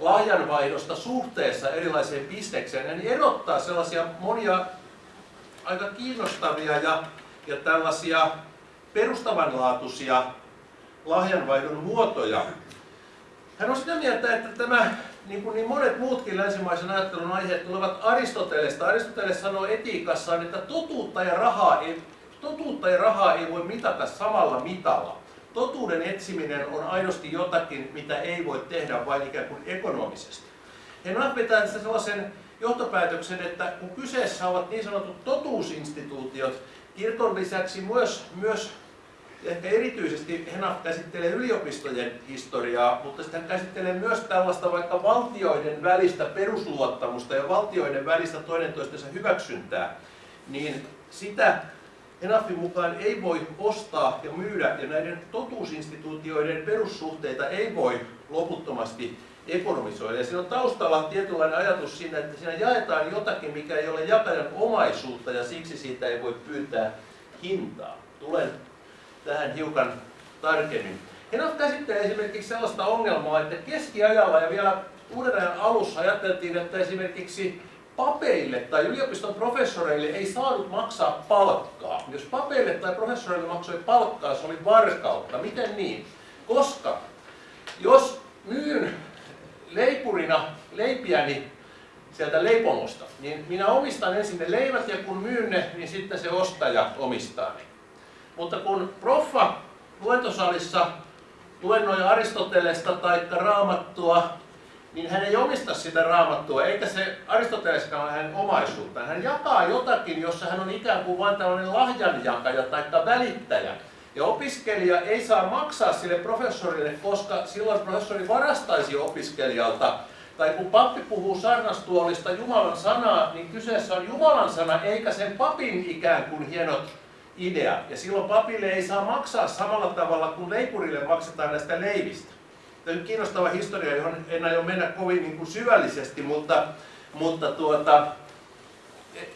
lahjanvaihdosta suhteessa erilaiseen bisnekseen, ja niin erottaa sellaisia monia aika kiinnostavia ja, ja tällaisia perustavanlaatuisia lahjanvaihdon muotoja. Hän on sitä mieltä, että tämä, niin kuin niin monet muutkin länsimaisen ajattelun aiheet tulevat Aristotelesta. Aristoteles sanoo etiikassaan, että totuutta ja rahaa ei, totuutta ja rahaa ei voi mitata samalla mitalla. Totuuden etsiminen on aidosti jotakin, mitä ei voi tehdä vain ikään kuin ekonomisesti. Vetää tästä sellaisen johtopäätöksen, että kun kyseessä ovat niin sanotut totuusinstituutiot, kirkon lisäksi myös, myös ehkä erityisesti Henaf käsittelee yliopistojen historiaa, mutta sitten käsittelee myös tällaista vaikka valtioiden välistä perusluottamusta ja valtioiden välistä toinen toistensa hyväksyntää, niin sitä Henafin mukaan ei voi ostaa ja myydä ja näiden totuusinstituutioiden perussuhteita ei voi loputtomasti ekonomisoida. Ja siinä on taustalla tietynlainen ajatus siinä, että siinä jaetaan jotakin, mikä ei ole jakajan omaisuutta ja siksi siitä ei voi pyytää hintaa. Tulen tähän hiukan tarkemmin. Henaf käsittelee esimerkiksi sellaista ongelmaa, että keskiajalla ja vielä uuden ajan alussa ajateltiin, että esimerkiksi papeille tai yliopiston professoreille ei saanut maksaa palkkaa. Jos papeille tai professoreille maksoi palkkaa, se oli varkautta. Miten niin? Koska jos myyn leipurina leipiäni sieltä leipomosta, niin minä omistan ensin ne leivät ja kun myyn ne, niin sitten se ostaja omistaa ne. Mutta kun proffa luentosalissa luennoi Aristotelesta tai Raamattua, niin hän ei omista sitä raamattua, eikä se Aristoteleskaan ole hänen omaisuuttaan. Hän jakaa jotakin, jossa hän on ikään kuin vain tällainen lahjanjakaja tai välittäjä. Ja opiskelija ei saa maksaa sille professorille, koska silloin professori varastaisi opiskelijalta. Tai kun pappi puhuu sarnastuolista Jumalan sanaa, niin kyseessä on Jumalan sana, eikä sen papin ikään kuin hienot idea. Ja silloin papille ei saa maksaa samalla tavalla kuin leipurille maksetaan näistä leivistä. Tämä on kiinnostava historia, johon en aio mennä kovin niin kuin syvällisesti, mutta, mutta tuota,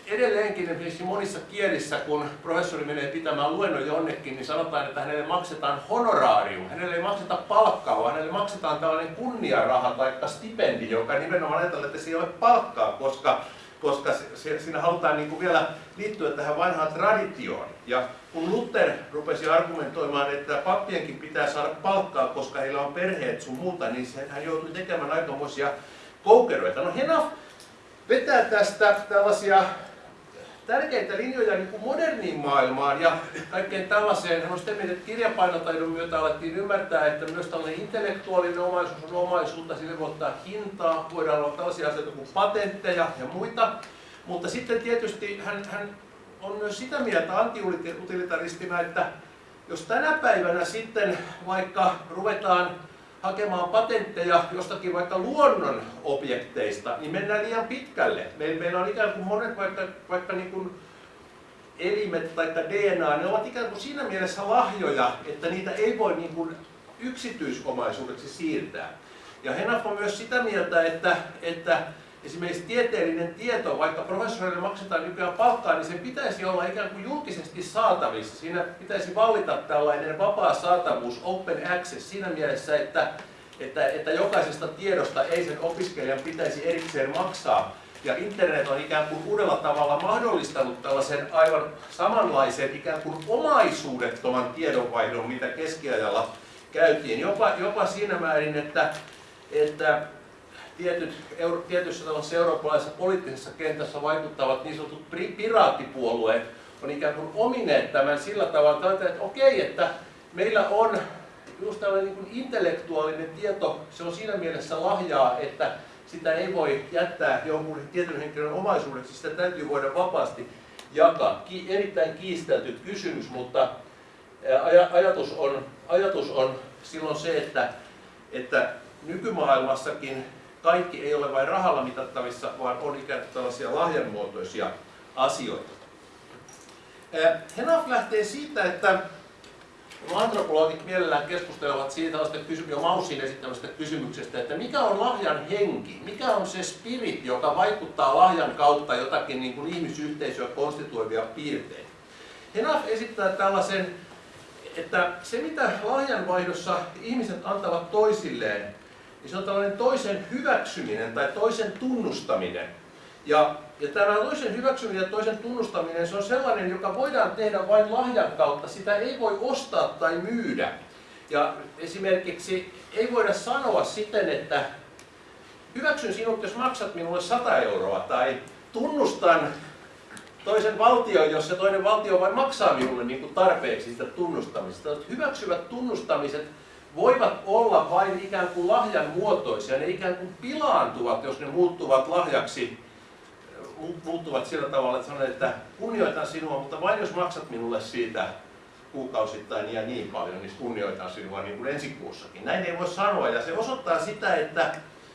edelleenkin esimerkiksi monissa kielissä, kun professori menee pitämään luennon jonnekin, niin sanotaan, että hänelle maksetaan honorarium. Hänelle ei makseta palkkaa, vaan hänelle maksetaan tällainen kunniaraha tai stipendi, joka nimenomaan ajatellaan, että se ei ole palkkaa, koska koska siinä halutaan niin kuin vielä liittyä tähän vanhaan traditioon. Ja kun Luther rupesi argumentoimaan, että pappienkin pitää saada palkkaa, koska heillä on perheet sun muuta, niin hän joutui tekemään aikamoisia koukeroita. No Henaf vetää tästä tällaisia tärkeitä linjoja niin kuin moderniin maailmaan ja kaikkeen tällaiseen. Hän on sitä mieltä, että kirjapainotaidon myötä alettiin ymmärtää, että myös tällainen intellektuaalinen omaisuus on omaisuutta, sille voi ottaa hintaa, voidaan olla tällaisia asioita kuin patentteja ja muita. Mutta sitten tietysti hän, hän on myös sitä mieltä antiutilitaristina, että jos tänä päivänä sitten vaikka ruvetaan hakemaan patentteja jostakin vaikka luonnon objekteista, niin mennään liian pitkälle. Meillä on ikään kuin monet vaikka, vaikka niin kuin elimet tai DNA, ne ovat ikään kuin siinä mielessä lahjoja, että niitä ei voi niin kuin yksityisomaisuudeksi siirtää. Ja Henaf on myös sitä mieltä, että, että esimerkiksi tieteellinen tieto, vaikka professorille maksetaan nykyään palkkaa, niin sen pitäisi olla ikään kuin julkisesti saatavissa. Siinä pitäisi vallita tällainen vapaa saatavuus, open access, siinä mielessä, että, että, että jokaisesta tiedosta ei sen opiskelijan pitäisi erikseen maksaa. Ja internet on ikään kuin uudella tavalla mahdollistanut tällaisen aivan samanlaisen ikään kuin omaisuudettoman tiedonvaihdon, mitä keskiajalla käytiin. Jopa, jopa siinä määrin, että, että tietyt, euro, tietyissä tällaisessa eurooppalaisessa poliittisessa kentässä vaikuttavat niin sanotut piraattipuolueet on ikään kuin omineet tämän sillä tavalla, että, okei, että meillä on just tällainen niin kuin intellektuaalinen tieto, se on siinä mielessä lahjaa, että sitä ei voi jättää jonkun tietyn henkilön omaisuudeksi, sitä täytyy voida vapaasti jakaa. Ki, erittäin kiistelty kysymys, mutta ajatus on, ajatus on silloin se, että, että nykymaailmassakin kaikki ei ole vain rahalla mitattavissa, vaan on ikään kuin tällaisia lahjanmuotoisia asioita. Henaf lähtee siitä, että antropologit mielellään keskustelevat siitä jo Maussin esittämästä kysymyksestä, että mikä on lahjan henki, mikä on se spirit, joka vaikuttaa lahjan kautta jotakin niin kuin ihmisyhteisöä konstituoivia piirteitä. Henaf esittää tällaisen, että se mitä lahjanvaihdossa ihmiset antavat toisilleen, niin se on tällainen toisen hyväksyminen tai toisen tunnustaminen. Ja, ja tämä toisen hyväksyminen ja toisen tunnustaminen, se on sellainen, joka voidaan tehdä vain lahjan kautta. Sitä ei voi ostaa tai myydä. Ja esimerkiksi ei voida sanoa siten, että hyväksyn sinut, jos maksat minulle 100 euroa, tai tunnustan toisen valtion, jos se toinen valtio vain maksaa minulle niin kuin tarpeeksi sitä tunnustamista. Hyväksyvät tunnustamiset voivat olla vain ikään kuin lahjan muotoisia. Ne ikään kuin pilaantuvat, jos ne muuttuvat lahjaksi muuttuvat sillä tavalla, että sanon, että kunnioitan sinua, mutta vain jos maksat minulle siitä kuukausittain ja niin paljon, niin kunnioitan sinua niin kuin ensi kuussakin. Näin ei voi sanoa, ja se osoittaa sitä, että,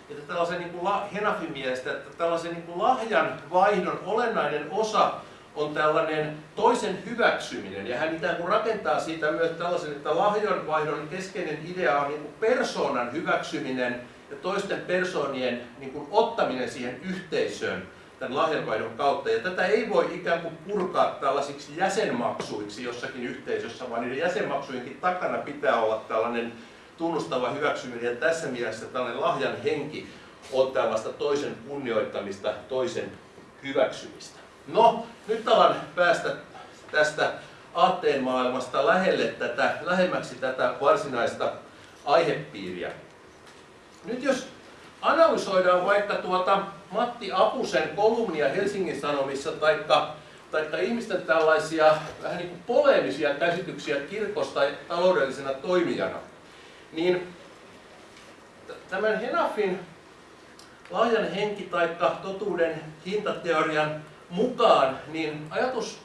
että tällaisen niin kuin Henafin mielestä, että tällaisen niin kuin lahjan vaihdon olennainen osa on tällainen toisen hyväksyminen, ja hän ikään kuin rakentaa siitä myös tällaisen, että lahjanvaihdon keskeinen idea on niin kuin persoonan hyväksyminen ja toisten persoonien niin kuin ottaminen siihen yhteisöön tämän lahjanvaihdon kautta. Ja tätä ei voi ikään kuin purkaa tällaisiksi jäsenmaksuiksi jossakin yhteisössä, vaan niiden jäsenmaksujenkin takana pitää olla tällainen tunnustava hyväksyminen. Ja tässä mielessä tällainen lahjan henki on tällaista toisen kunnioittamista, toisen hyväksymistä. No, nyt alan päästä tästä aatteen maailmasta lähelle tätä, lähemmäksi tätä varsinaista aihepiiriä. Nyt jos analysoidaan vaikka tuota Matti Apusen kolumnia Helsingin Sanomissa taikka, taikka ihmisten tällaisia vähän niin kuin poleemisia käsityksiä kirkosta taloudellisena toimijana, niin tämän Henafin lahjan henki taikka totuuden hintateorian mukaan, niin ajatus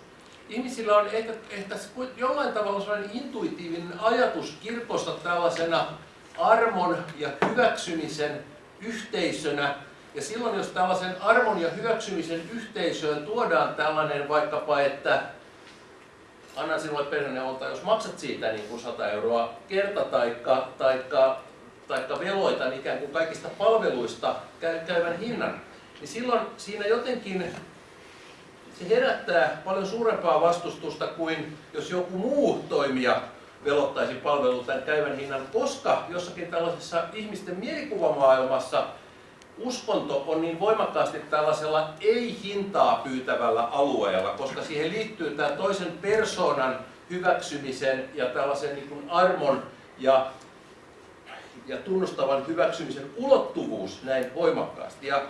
ihmisillä on ehkä, ehkä jollain tavalla sellainen intuitiivinen ajatus kirkosta tällaisena armon ja hyväksymisen yhteisönä. Ja silloin, jos tällaisen armon ja hyväksymisen yhteisöön tuodaan tällainen vaikkapa, että annan sinulle perheneuvonta, jos maksat siitä niin kuin 100 euroa kerta taikka, taikka, taikka veloitan ikään kuin kaikista palveluista käyvän hinnan, niin silloin siinä jotenkin se herättää paljon suurempaa vastustusta kuin jos joku muu toimija velottaisi palvelun tämän käyvän hinnan, koska jossakin tällaisessa ihmisten mielikuvamaailmassa uskonto on niin voimakkaasti tällaisella ei-hintaa pyytävällä alueella, koska siihen liittyy tämä toisen persoonan hyväksymisen ja tällaisen niin kuin armon ja, ja tunnustavan hyväksymisen ulottuvuus näin voimakkaasti. Ja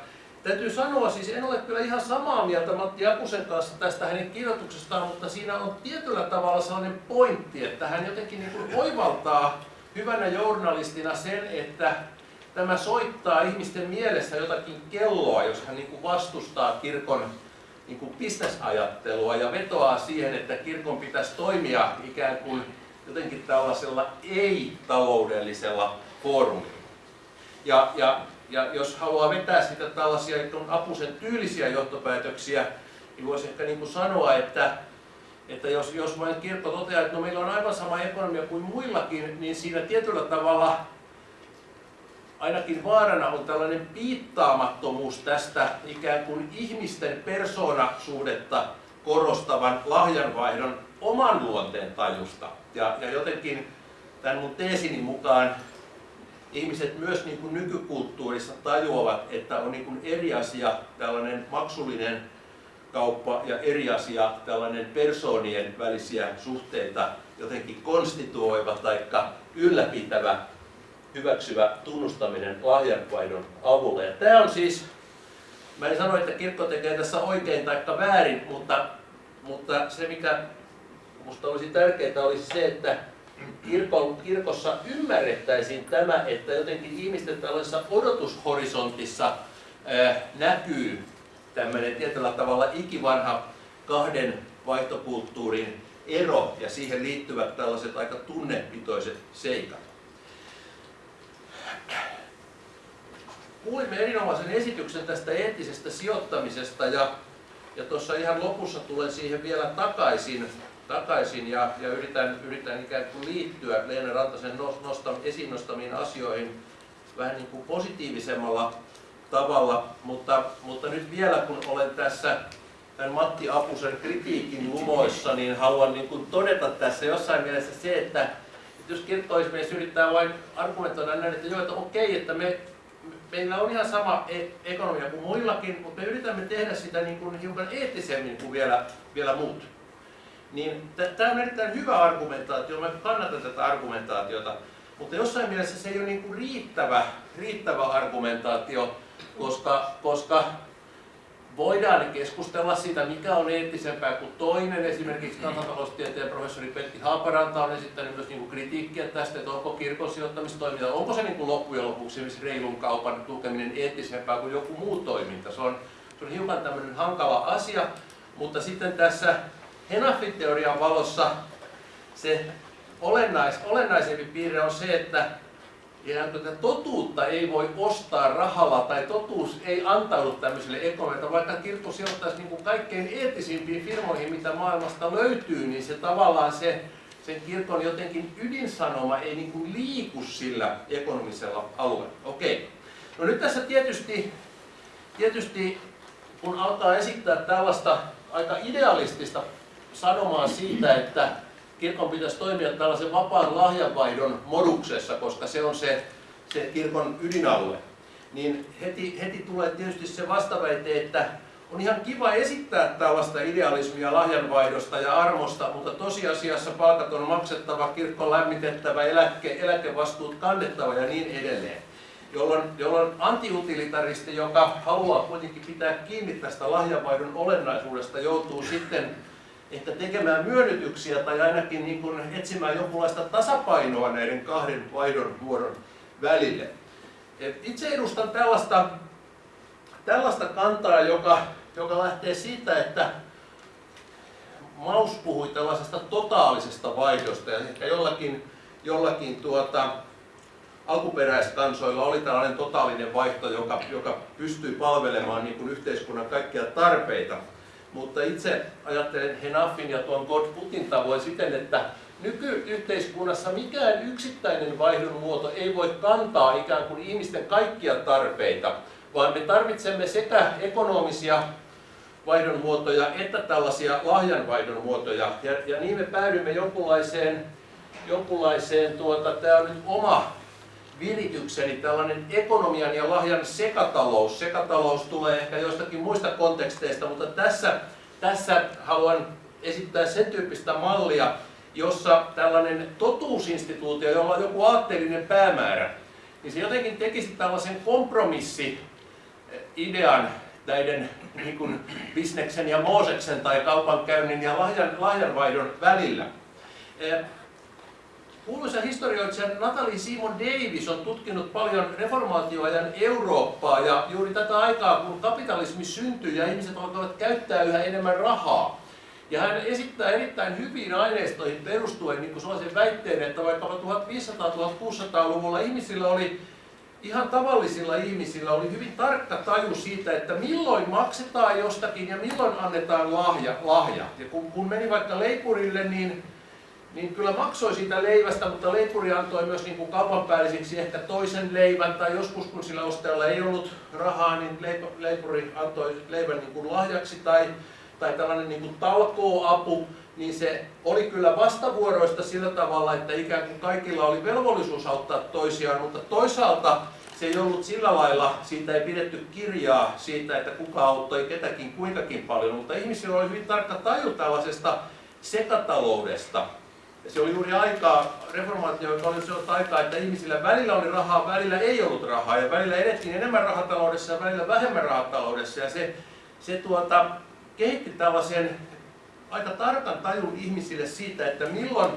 Täytyy sanoa, siis en ole kyllä ihan samaa mieltä Matti Akusen kanssa tästä hänen kirjoituksestaan, mutta siinä on tietyllä tavalla sellainen pointti, että hän jotenkin niin kuin oivaltaa hyvänä journalistina sen, että tämä soittaa ihmisten mielessä jotakin kelloa, jos hän niin kuin vastustaa kirkon niin kuin bisnesajattelua ja vetoaa siihen, että kirkon pitäisi toimia ikään kuin jotenkin tällaisella ei-taloudellisella foorumilla. Ja, ja ja jos haluaa vetää sitä tällaisia apusen tyylisiä johtopäätöksiä, niin voisi ehkä niin kuin sanoa, että, että jos, jos vain kirkko toteaa, että no meillä on aivan sama ekonomia kuin muillakin, niin siinä tietyllä tavalla ainakin vaarana on tällainen piittaamattomuus tästä ikään kuin ihmisten persoonasuhdetta korostavan lahjanvaihdon oman luonteen tajusta. Ja, ja jotenkin tämän mun teesini mukaan ihmiset myös niin kuin nykykulttuurissa tajuavat, että on niin kuin eri asia tällainen maksullinen kauppa ja eri asia tällainen persoonien välisiä suhteita jotenkin konstituoiva tai ylläpitävä hyväksyvä tunnustaminen lahjanvaihdon avulla. Ja tämä on siis, mä en sano, että kirkko tekee tässä oikein tai väärin, mutta, mutta se mikä minusta olisi tärkeää olisi se, että kirkossa ymmärrettäisiin tämä, että jotenkin ihmisten tällaisessa odotushorisontissa ää, näkyy tämmöinen tietyllä tavalla ikivanha kahden vaihtokulttuurin ero ja siihen liittyvät tällaiset aika tunnepitoiset seikat. Kuulimme erinomaisen esityksen tästä eettisestä sijoittamisesta ja, ja tuossa ihan lopussa tulen siihen vielä takaisin, takaisin ja, ja yritän, yritän ikään kuin liittyä Leena Rantasen nostam, esiin nostamiin asioihin vähän niin kuin positiivisemmalla tavalla, mutta, mutta nyt vielä kun olen tässä tämän Matti Apusen kritiikin lumoissa, niin haluan niin kuin todeta tässä jossain mielessä se, että, että jos kirkkoismies yrittää vain argumentoida näin, että joo, että okei, että me, meillä on ihan sama e ekonomia kuin muillakin, mutta me yritämme tehdä sitä niin kuin hiukan eettisemmin kuin vielä, vielä muut. Niin tämä on erittäin hyvä argumentaatio, mä kannatan tätä argumentaatiota, mutta jossain mielessä se ei ole niin kuin riittävä, riittävä argumentaatio, koska, koska voidaan keskustella siitä, mikä on eettisempää kuin toinen. Esimerkiksi kansantaloustieteen professori Petti Haaparanta on esittänyt myös niin kuin kritiikkiä tästä, että onko kirkon sijoittamistoiminta, onko se niin kuin loppujen lopuksi reilun kaupan tukeminen eettisempää kuin joku muu toiminta. Se on, se on hiukan tämmöinen hankala asia, mutta sitten tässä Henafit-teorian valossa se olennais, olennaisempi piirre on se, että ja totuutta ei voi ostaa rahalla tai totuus ei antaudu tämmöiselle ekonomille. Vaikka kirkko sijoittaisi niin kuin kaikkein eettisimpiin firmoihin, mitä maailmasta löytyy, niin se tavallaan se, sen kirkon jotenkin ydinsanoma ei niin kuin liiku sillä ekonomisella alueella. Okei. No nyt tässä tietysti, tietysti kun alkaa esittää tällaista aika idealistista sanomaa siitä, että kirkon pitäisi toimia tällaisen vapaan lahjanvaihdon moduksessa, koska se on se, se kirkon ydinalue. Niin heti, heti tulee tietysti se vastaväite, että on ihan kiva esittää tällaista idealismia lahjanvaihdosta ja armosta, mutta tosiasiassa palkat on maksettava, kirkko lämmitettävä, eläke, eläkevastuut kannettava ja niin edelleen. Jolloin, jolloin antiutilitaristi, joka haluaa kuitenkin pitää kiinni tästä lahjanvaihdon olennaisuudesta, joutuu sitten ehkä tekemään myönnytyksiä tai ainakin niin kuin etsimään jonkunlaista tasapainoa näiden kahden vaihdon muodon välille. Itse edustan tällaista, tällaista kantaa, joka, joka lähtee siitä, että Maus puhui tällaisesta totaalisesta vaihdosta ja ehkä jollakin, jollakin tuota, alkuperäiskansoilla oli tällainen totaalinen vaihto, joka, joka pystyy palvelemaan niin kuin yhteiskunnan kaikkia tarpeita. Mutta itse ajattelen Henafin ja tuon God Putin tavoin siten, että nykyyhteiskunnassa mikään yksittäinen vaihdon muoto ei voi kantaa ikään kuin ihmisten kaikkia tarpeita, vaan me tarvitsemme sekä ekonomisia vaihdon muotoja että tällaisia lahjanvaihdon muotoja. Ja, ja niin me päädymme jonkunlaiseen, jonkunlaiseen tuota, tämä on nyt oma viritykseni, tällainen ekonomian ja lahjan sekatalous. Sekatalous tulee ehkä joistakin muista konteksteista, mutta tässä, tässä haluan esittää sen tyyppistä mallia, jossa tällainen totuusinstituutio, jolla on joku aatteellinen päämäärä, niin se jotenkin tekisi tällaisen kompromissi-idean näiden niin kuin bisneksen ja Mooseksen tai kaupankäynnin ja lahjan, lahjanvaihdon välillä. Kuuluisa historioitsija Natalie Simon Davis on tutkinut paljon reformaatioajan Eurooppaa ja juuri tätä aikaa, kun kapitalismi syntyi ja ihmiset alkavat käyttää yhä enemmän rahaa. Ja hän esittää erittäin hyviin aineistoihin perustuen niin sellaisen väitteen, että vaikka 1500-1600-luvulla ihmisillä oli ihan tavallisilla ihmisillä oli hyvin tarkka taju siitä, että milloin maksetaan jostakin ja milloin annetaan lahja. lahja. Ja kun, kun meni vaikka leipurille, niin niin kyllä maksoi siitä leivästä, mutta leipuri antoi myös niin kuin kaupanpäällisiksi ehkä toisen leivän, tai joskus kun sillä ostajalla ei ollut rahaa, niin leipuri antoi leivän niin kuin lahjaksi, tai, tai tällainen niin kuin talkoo-apu, niin se oli kyllä vastavuoroista sillä tavalla, että ikään kuin kaikilla oli velvollisuus auttaa toisiaan, mutta toisaalta se ei ollut sillä lailla, siitä ei pidetty kirjaa siitä, että kuka auttoi ketäkin kuinkakin paljon, mutta ihmisillä oli hyvin tarkka taju tällaisesta sekataloudesta. Ja se oli juuri aikaa, reformaatio, oli sellaista aikaa, että ihmisillä välillä oli rahaa, välillä ei ollut rahaa, ja välillä edettiin enemmän rahataloudessa ja välillä vähemmän rahataloudessa, ja se, se tuota, kehitti tällaisen aika tarkan tajun ihmisille siitä, että milloin,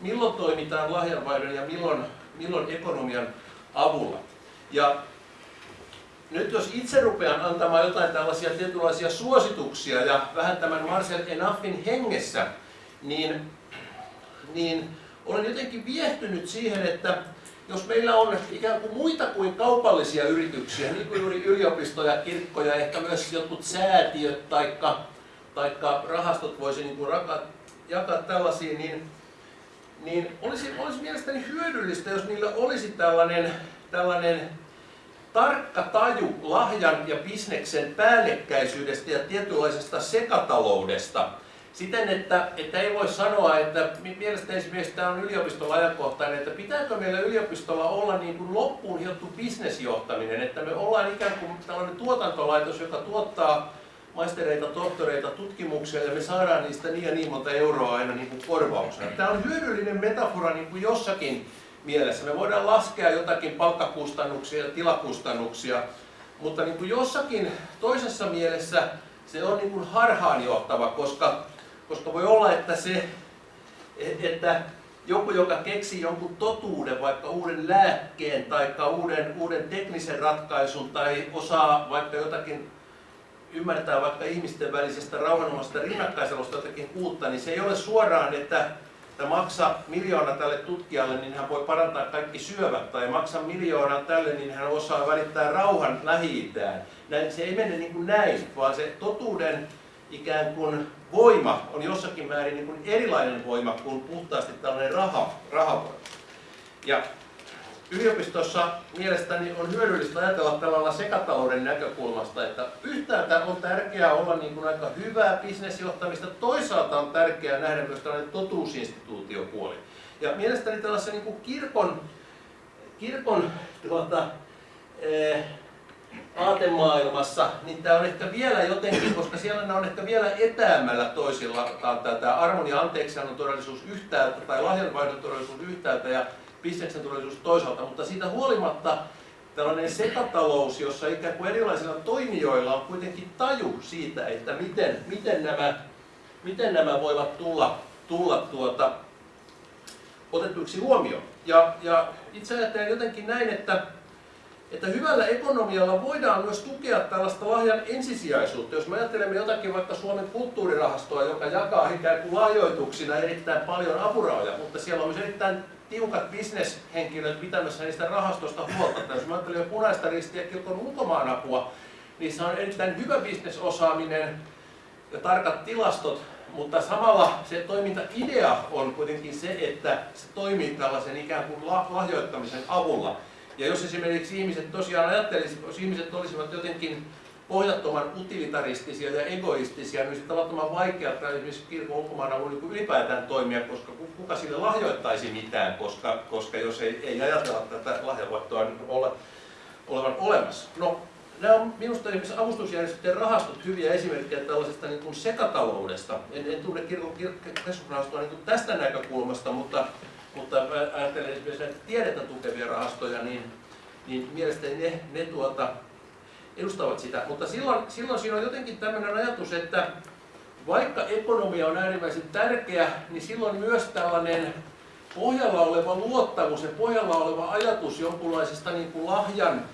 milloin toimitaan lahjanvaihdon ja milloin, milloin ekonomian avulla. Ja nyt jos itse rupean antamaan jotain tällaisia tietynlaisia suosituksia ja vähän tämän Marcel Enaffin hengessä, niin, niin olen jotenkin viehtynyt siihen, että jos meillä on ikään kuin muita kuin kaupallisia yrityksiä, niin kuin juuri yliopistoja, kirkkoja, ehkä myös jotkut säätiöt tai taikka rahastot voisi niin kuin raka, jakaa tällaisiin, niin, niin olisi, olisi mielestäni hyödyllistä, jos niillä olisi tällainen, tällainen tarkka taju lahjan ja bisneksen päällekkäisyydestä ja tietynlaisesta sekataloudesta. Siten, että, että ei voi sanoa, että mielestäni esimerkiksi tämä on yliopistolla ajankohtainen, että pitääkö meillä yliopistolla olla niin kuin loppuun hiottu bisnesjohtaminen, että me ollaan ikään kuin tällainen tuotantolaitos, joka tuottaa maistereita, tohtoreita, tutkimuksia ja me saadaan niistä niin ja niin monta euroa aina niin kuin korvauksena. Tämä on hyödyllinen metafora niin kuin jossakin mielessä. Me voidaan laskea jotakin palkkakustannuksia ja tilakustannuksia, mutta niin kuin jossakin toisessa mielessä se on niin kuin harhaanjohtava, koska, koska voi olla, että, se, että joku, joka keksii jonkun totuuden, vaikka uuden lääkkeen tai uuden, uuden teknisen ratkaisun tai osaa vaikka jotakin ymmärtää vaikka ihmisten välisestä rauhanomaisesta rinnakkaiselosta jotakin uutta, niin se ei ole suoraan, että että maksa miljoona tälle tutkijalle, niin hän voi parantaa kaikki syövät, tai maksa miljoonaa tälle, niin hän osaa välittää rauhan lähi näin, Se ei mene niin kuin näin, vaan se totuuden ikään kuin voima on jossakin määrin niin kuin erilainen voima kuin puhtaasti tällainen raha, rahavoima. Ja yliopistossa mielestäni on hyödyllistä ajatella tällä sekatalouden näkökulmasta, että yhtäältä on tärkeää olla niin kuin aika hyvää bisnesjohtamista, toisaalta on tärkeää nähdä myös tällainen totuusinstituutiopuoli. Ja mielestäni tällaisen niin kuin kirkon, kirkon tuota, eh, aatemaailmassa, niin tämä on ehkä vielä jotenkin, koska siellä on ehkä vielä etäämällä toisilla, tämä armon ja anteeksiannon todellisuus yhtäältä tai lahjanvaihdon todellisuus yhtäältä ja bisneksen turvallisuus toisaalta, mutta siitä huolimatta tällainen sekatalous, jossa ikään kuin erilaisilla toimijoilla on kuitenkin taju siitä, että miten, miten, nämä, miten nämä voivat tulla, tulla tuota, otetuiksi huomioon. Ja, ja itse ajattelen jotenkin näin, että, että hyvällä ekonomialla voidaan myös tukea tällaista lahjan ensisijaisuutta. Jos me ajattelemme jotakin vaikka Suomen kulttuurirahastoa, joka jakaa ikään kuin lahjoituksina erittäin paljon apurahoja, mutta siellä on myös erittäin tiukat bisneshenkilöt pitämässä niistä rahastosta huolta. Jos mä ajattelen jo punaista ristiä kirkon ulkomaanapua, niissä on erittäin hyvä bisnesosaaminen ja tarkat tilastot, mutta samalla se toimintaidea on kuitenkin se, että se toimii tällaisen ikään kuin lahjoittamisen avulla. Ja jos esimerkiksi ihmiset tosiaan ajattelisivat, jos ihmiset olisivat jotenkin pohjattoman utilitaristisia ja egoistisia, niin olisi tavattoman vaikeaa esimerkiksi kirkon ulkomaana niin ylipäätään toimia, koska kuka sille lahjoittaisi mitään, koska, koska jos ei, ei ajatella tätä lahjavoittoa niin ole, olevan olemassa. No, nämä on minusta esimerkiksi avustusjärjestöjen rahastot hyviä esimerkkejä tällaisesta niin kuin sekataloudesta. En, en tunne kirkon keskusrahastoa niin tästä näkökulmasta, mutta, mutta ajattelen esimerkiksi näitä tiedettä tukevia rahastoja, niin, niin mielestäni ne, ne tuota, edustavat sitä. Mutta silloin, silloin siinä on jotenkin tämmöinen ajatus, että vaikka ekonomia on äärimmäisen tärkeä, niin silloin myös tällainen pohjalla oleva luottamus ja pohjalla oleva ajatus jonkunlaisesta niin kuin lahjan,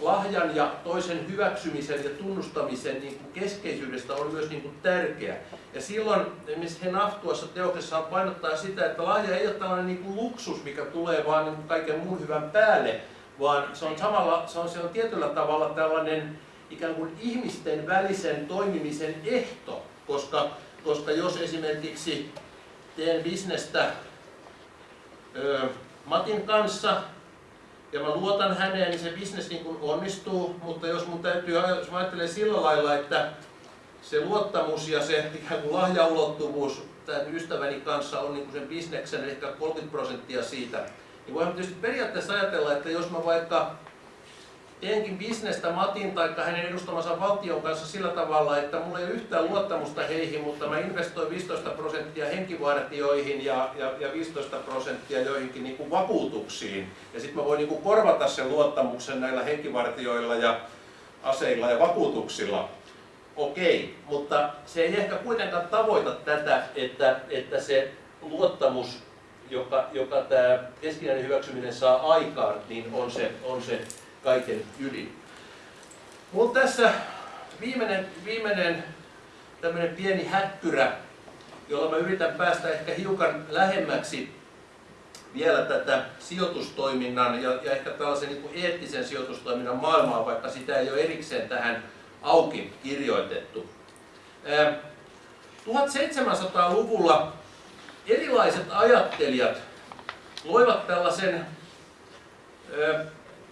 lahjan ja toisen hyväksymisen ja tunnustamisen niin kuin keskeisyydestä on myös niin kuin tärkeä. Ja silloin esimerkiksi Henaf tuossa teoksessaan painottaa sitä, että lahja ei ole tällainen niin kuin luksus, mikä tulee vaan niin kuin kaiken muun hyvän päälle, vaan se on, samalla, se on, se on tietyllä tavalla tällainen ikään kuin ihmisten välisen toimimisen ehto, koska, koska jos esimerkiksi teen bisnestä ö, Matin kanssa ja mä luotan häneen, niin se bisnes niin kuin onnistuu, mutta jos mun täytyy, jos mä ajattelen sillä lailla, että se luottamus ja se ikään kuin lahjaulottuvuus tämän ystäväni kanssa on niin kuin sen bisneksen ehkä 30 prosenttia siitä, niin voidaan tietysti periaatteessa ajatella, että jos mä vaikka teenkin bisnestä Matin tai hänen edustamansa valtion kanssa sillä tavalla, että mulla ei ole yhtään luottamusta heihin, mutta mä investoin 15 prosenttia henkivartioihin ja, ja, ja 15 prosenttia joihinkin niin kuin vakuutuksiin. Ja sitten mä voin niin kuin korvata sen luottamuksen näillä henkivartioilla ja aseilla ja vakuutuksilla. Okei, mutta se ei ehkä kuitenkaan tavoita tätä, että, että se luottamus, joka, joka tämä keskinäinen hyväksyminen saa aikaan, niin on se, on se kaiken ydin. Mutta tässä viimeinen, viimeinen tämmöinen pieni häkkyrä, jolla mä yritän päästä ehkä hiukan lähemmäksi vielä tätä sijoitustoiminnan ja, ja ehkä tällaisen niin kuin eettisen sijoitustoiminnan maailmaa, vaikka sitä ei ole erikseen tähän auki kirjoitettu. 1700-luvulla erilaiset ajattelijat loivat tällaisen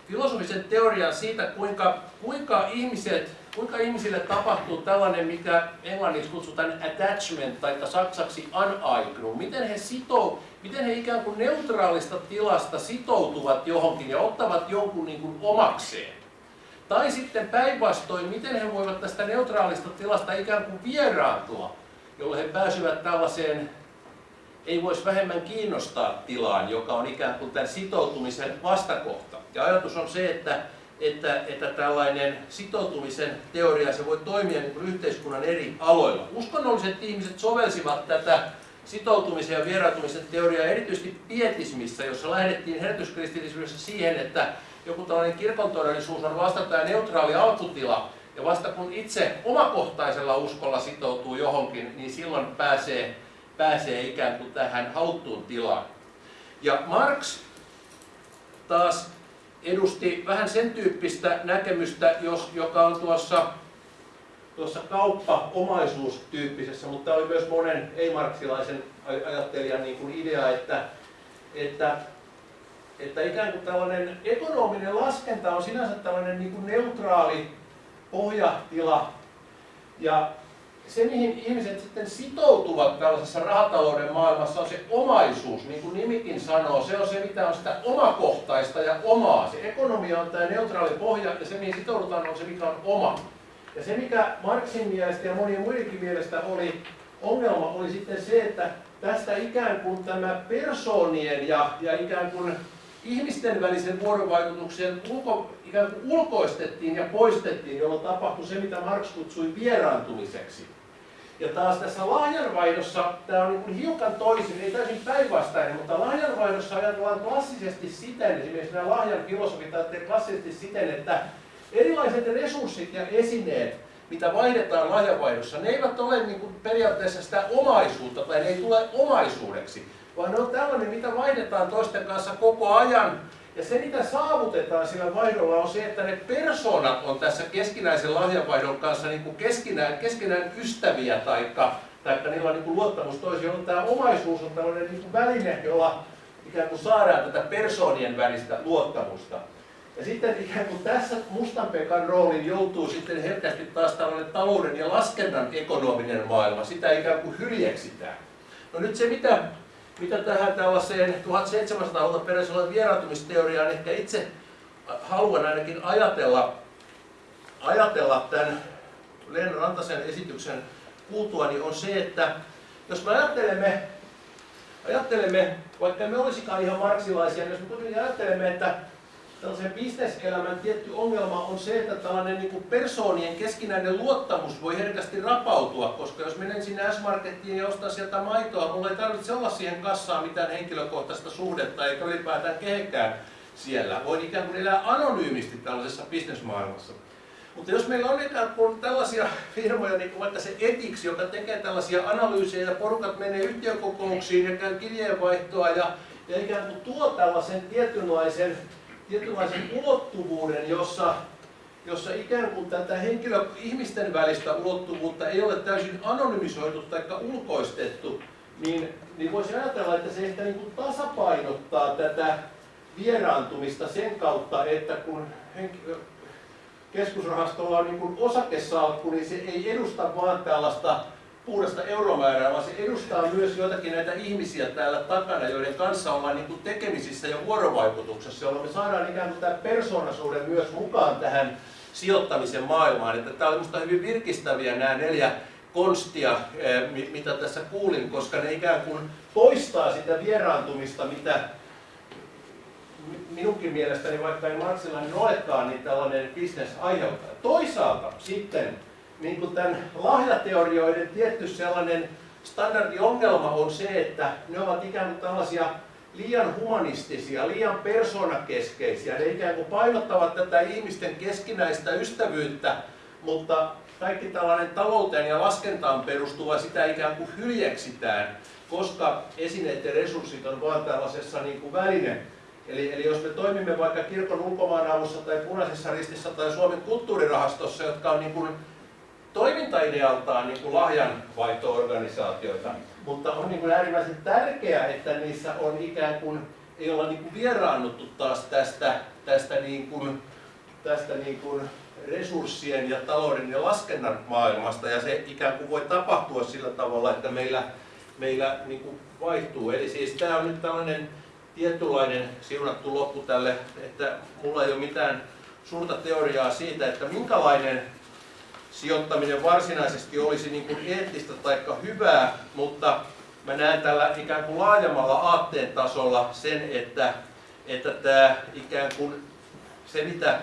filosofisen teorian siitä, kuinka, kuinka, ihmiset, kuinka ihmisille tapahtuu tällainen, mikä englanniksi kutsutaan attachment tai saksaksi aneignung. Miten he sitoo, miten he ikään kuin neutraalista tilasta sitoutuvat johonkin ja ottavat jonkun niin kuin omakseen. Tai sitten päinvastoin, miten he voivat tästä neutraalista tilasta ikään kuin vieraantua, jolloin he pääsevät tällaiseen ei voisi vähemmän kiinnostaa tilaan, joka on ikään kuin tämän sitoutumisen vastakohta. Ja ajatus on se, että, että, että tällainen sitoutumisen teoria se voi toimia niin yhteiskunnan eri aloilla. Uskonnolliset ihmiset sovelsivat tätä sitoutumisen ja vieraantumisen teoriaa erityisesti pietismissä, jossa lähdettiin herätyskristillisyydessä siihen, että joku tällainen kirkon todellisuus on vasta tämä neutraali alkutila, ja vasta kun itse omakohtaisella uskolla sitoutuu johonkin, niin silloin pääsee, pääsee ikään kuin tähän haluttuun tilaan. Ja Marx taas edusti vähän sen tyyppistä näkemystä, jos, joka on tuossa, tuossa kauppa-omaisuustyyppisessä, mutta tämä oli myös monen ei-marksilaisen ajattelijan niin kuin idea, että, että, että ikään kuin tällainen ekonominen laskenta on sinänsä tällainen niin kuin neutraali pohjatila, ja se, mihin ihmiset sitten sitoutuvat tällaisessa rahatalouden maailmassa, on se omaisuus, niin kuin nimikin sanoo. Se on se, mitä on sitä omakohtaista ja omaa. Se ekonomia on tämä neutraali pohja, ja se, mihin sitoudutaan, on se, mikä on oma. Ja se, mikä Marxin mielestä ja monien muidenkin mielestä oli ongelma, oli sitten se, että tästä ikään kuin tämä persoonien ja, ja ikään kuin ihmisten välisen vuorovaikutuksen ulko, ikään kuin ulkoistettiin ja poistettiin, jolloin tapahtui se, mitä Marx kutsui vieraantumiseksi. Ja taas tässä lahjanvaihdossa tämä on niin hiukan toisin, ei täysin päinvastainen, mutta lahjanvaihdossa ajatellaan klassisesti siten, esimerkiksi nämä lahjan filosofit ajattelevat klassisesti siten, että erilaiset resurssit ja esineet, mitä vaihdetaan lahjanvaihdossa, ne eivät ole niin kuin periaatteessa sitä omaisuutta tai ne ei tule omaisuudeksi, vaan ne on tällainen, mitä vaihdetaan toisten kanssa koko ajan ja se, mitä saavutetaan sillä vaihdolla, on se, että ne persoonat on tässä keskinäisen lahjanvaihdon kanssa niin kuin keskinään, keskinään ystäviä, taikka, taikka niillä on niin kuin luottamus toisiin, jolloin tämä omaisuus on tällainen niin kuin väline, jolla ikään kuin saadaan tätä persoonien välistä luottamusta. Ja sitten ikään kuin tässä Mustanpekan rooliin joutuu sitten herkästi taas tällainen talouden ja laskennan ekonominen maailma. Sitä ikään kuin hyljeksitään. No nyt se, mitä mitä tähän tällaiseen 1700-luvulta peräisin olevan vieraantumisteoriaan ehkä itse haluan ainakin ajatella, ajatella tämän Leena Rantasen esityksen kuultua, niin on se, että jos me ajattelemme, ajattelemme vaikka me olisikaan ihan marksilaisia, niin jos me kuitenkin ajattelemme, että tällaisen bisneselämän tietty ongelma on se, että tällainen niin kuin persoonien keskinäinen luottamus voi herkästi rapautua, koska jos menen sinne S-Markettiin ja ostan sieltä maitoa, mulla ei tarvitse olla siihen kassaan mitään henkilökohtaista suhdetta eikä ylipäätään kehenkään siellä. Voin ikään kuin elää anonyymisti tällaisessa bisnesmaailmassa. Mutta jos meillä on ikään kuin tällaisia firmoja, niin kuin vaikka se Etix, joka tekee tällaisia analyysejä ja porukat menee yhtiökokouksiin ja käy kirjeenvaihtoa ja, ja ikään kuin tuo tällaisen tietynlaisen tietynlaisen ulottuvuuden, jossa, jossa ikään kuin tätä henkilö, ihmisten välistä ulottuvuutta ei ole täysin anonymisoitu tai ulkoistettu, niin, niin voisi ajatella, että se ehkä niin kuin tasapainottaa tätä vieraantumista sen kautta, että kun henkilö, keskusrahastolla on niin osakesalkku, niin se ei edusta vaan tällaista puhdasta euromäärää, vaan se edustaa myös joitakin näitä ihmisiä täällä takana, joiden kanssa ollaan niin kuin tekemisissä ja vuorovaikutuksessa, jolloin me saadaan ikään kuin tämä persoonasuuden myös mukaan tähän sijoittamisen maailmaan. Että tämä oli minusta hyvin virkistäviä nämä neljä konstia, eh, mitä tässä kuulin, koska ne ikään kuin poistaa sitä vieraantumista, mitä minunkin mielestäni, vaikka ei marksilainen olekaan, niin tällainen bisnes aiheuttaa. Toisaalta sitten niin kuin tämän lahjateorioiden tietty sellainen standardiongelma on se, että ne ovat ikään kuin tällaisia liian humanistisia, liian persoonakeskeisiä. Ne ikään kuin painottavat tätä ihmisten keskinäistä ystävyyttä, mutta kaikki tällainen talouteen ja laskentaan perustuva sitä ikään kuin hyljeksitään, koska esineet resurssit on vain tällaisessa niin kuin väline. Eli, eli jos me toimimme vaikka kirkon ulkomaanavussa tai punaisessa ristissä tai Suomen kulttuurirahastossa, jotka on niin kuin toimintaidealtaan niin kuin lahjanvaihto-organisaatioita, mutta on niin kuin äärimmäisen tärkeää, että niissä on ikään kuin, ei olla niin kuin vieraannuttu taas tästä, tästä, niin kuin, tästä niin kuin resurssien ja talouden ja laskennan maailmasta, ja se ikään kuin voi tapahtua sillä tavalla, että meillä, meillä niin kuin vaihtuu. Eli siis tämä on nyt tällainen tietynlainen siunattu loppu tälle, että mulla ei ole mitään suurta teoriaa siitä, että minkälainen sijoittaminen varsinaisesti olisi niin kuin eettistä tai hyvää, mutta mä näen tällä ikään kuin laajemmalla aatteen tasolla sen, että, että tämä ikään kuin se mitä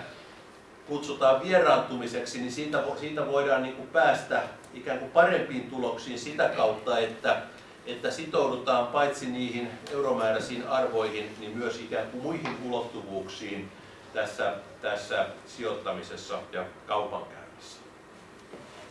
kutsutaan vieraantumiseksi, niin siitä, siitä voidaan niin kuin päästä ikään kuin parempiin tuloksiin sitä kautta, että, että sitoudutaan paitsi niihin euromääräisiin arvoihin, niin myös ikään kuin muihin ulottuvuuksiin tässä, tässä sijoittamisessa ja kaupankäynnissä.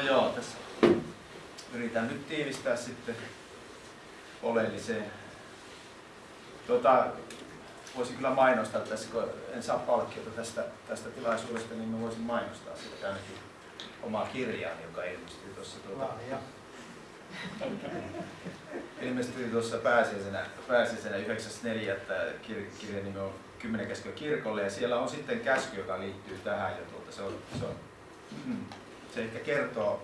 no joo, tässä yritän nyt tiivistää sitten oleelliseen. Tota, voisin kyllä mainostaa tässä, kun en saa palkkiota tästä, tästä tilaisuudesta, niin mä voisin mainostaa sitten ainakin omaa kirjaani, joka ilmestyi tuossa tuota, ilmestyi tuossa pääsiäisenä, pääsiäisenä 9.4. Kir, kirjan nimi on Kymmenen käskyä kirkolle ja siellä on sitten käsky, joka liittyy tähän ja tuota, se, on, se, on, mm, se ehkä kertoo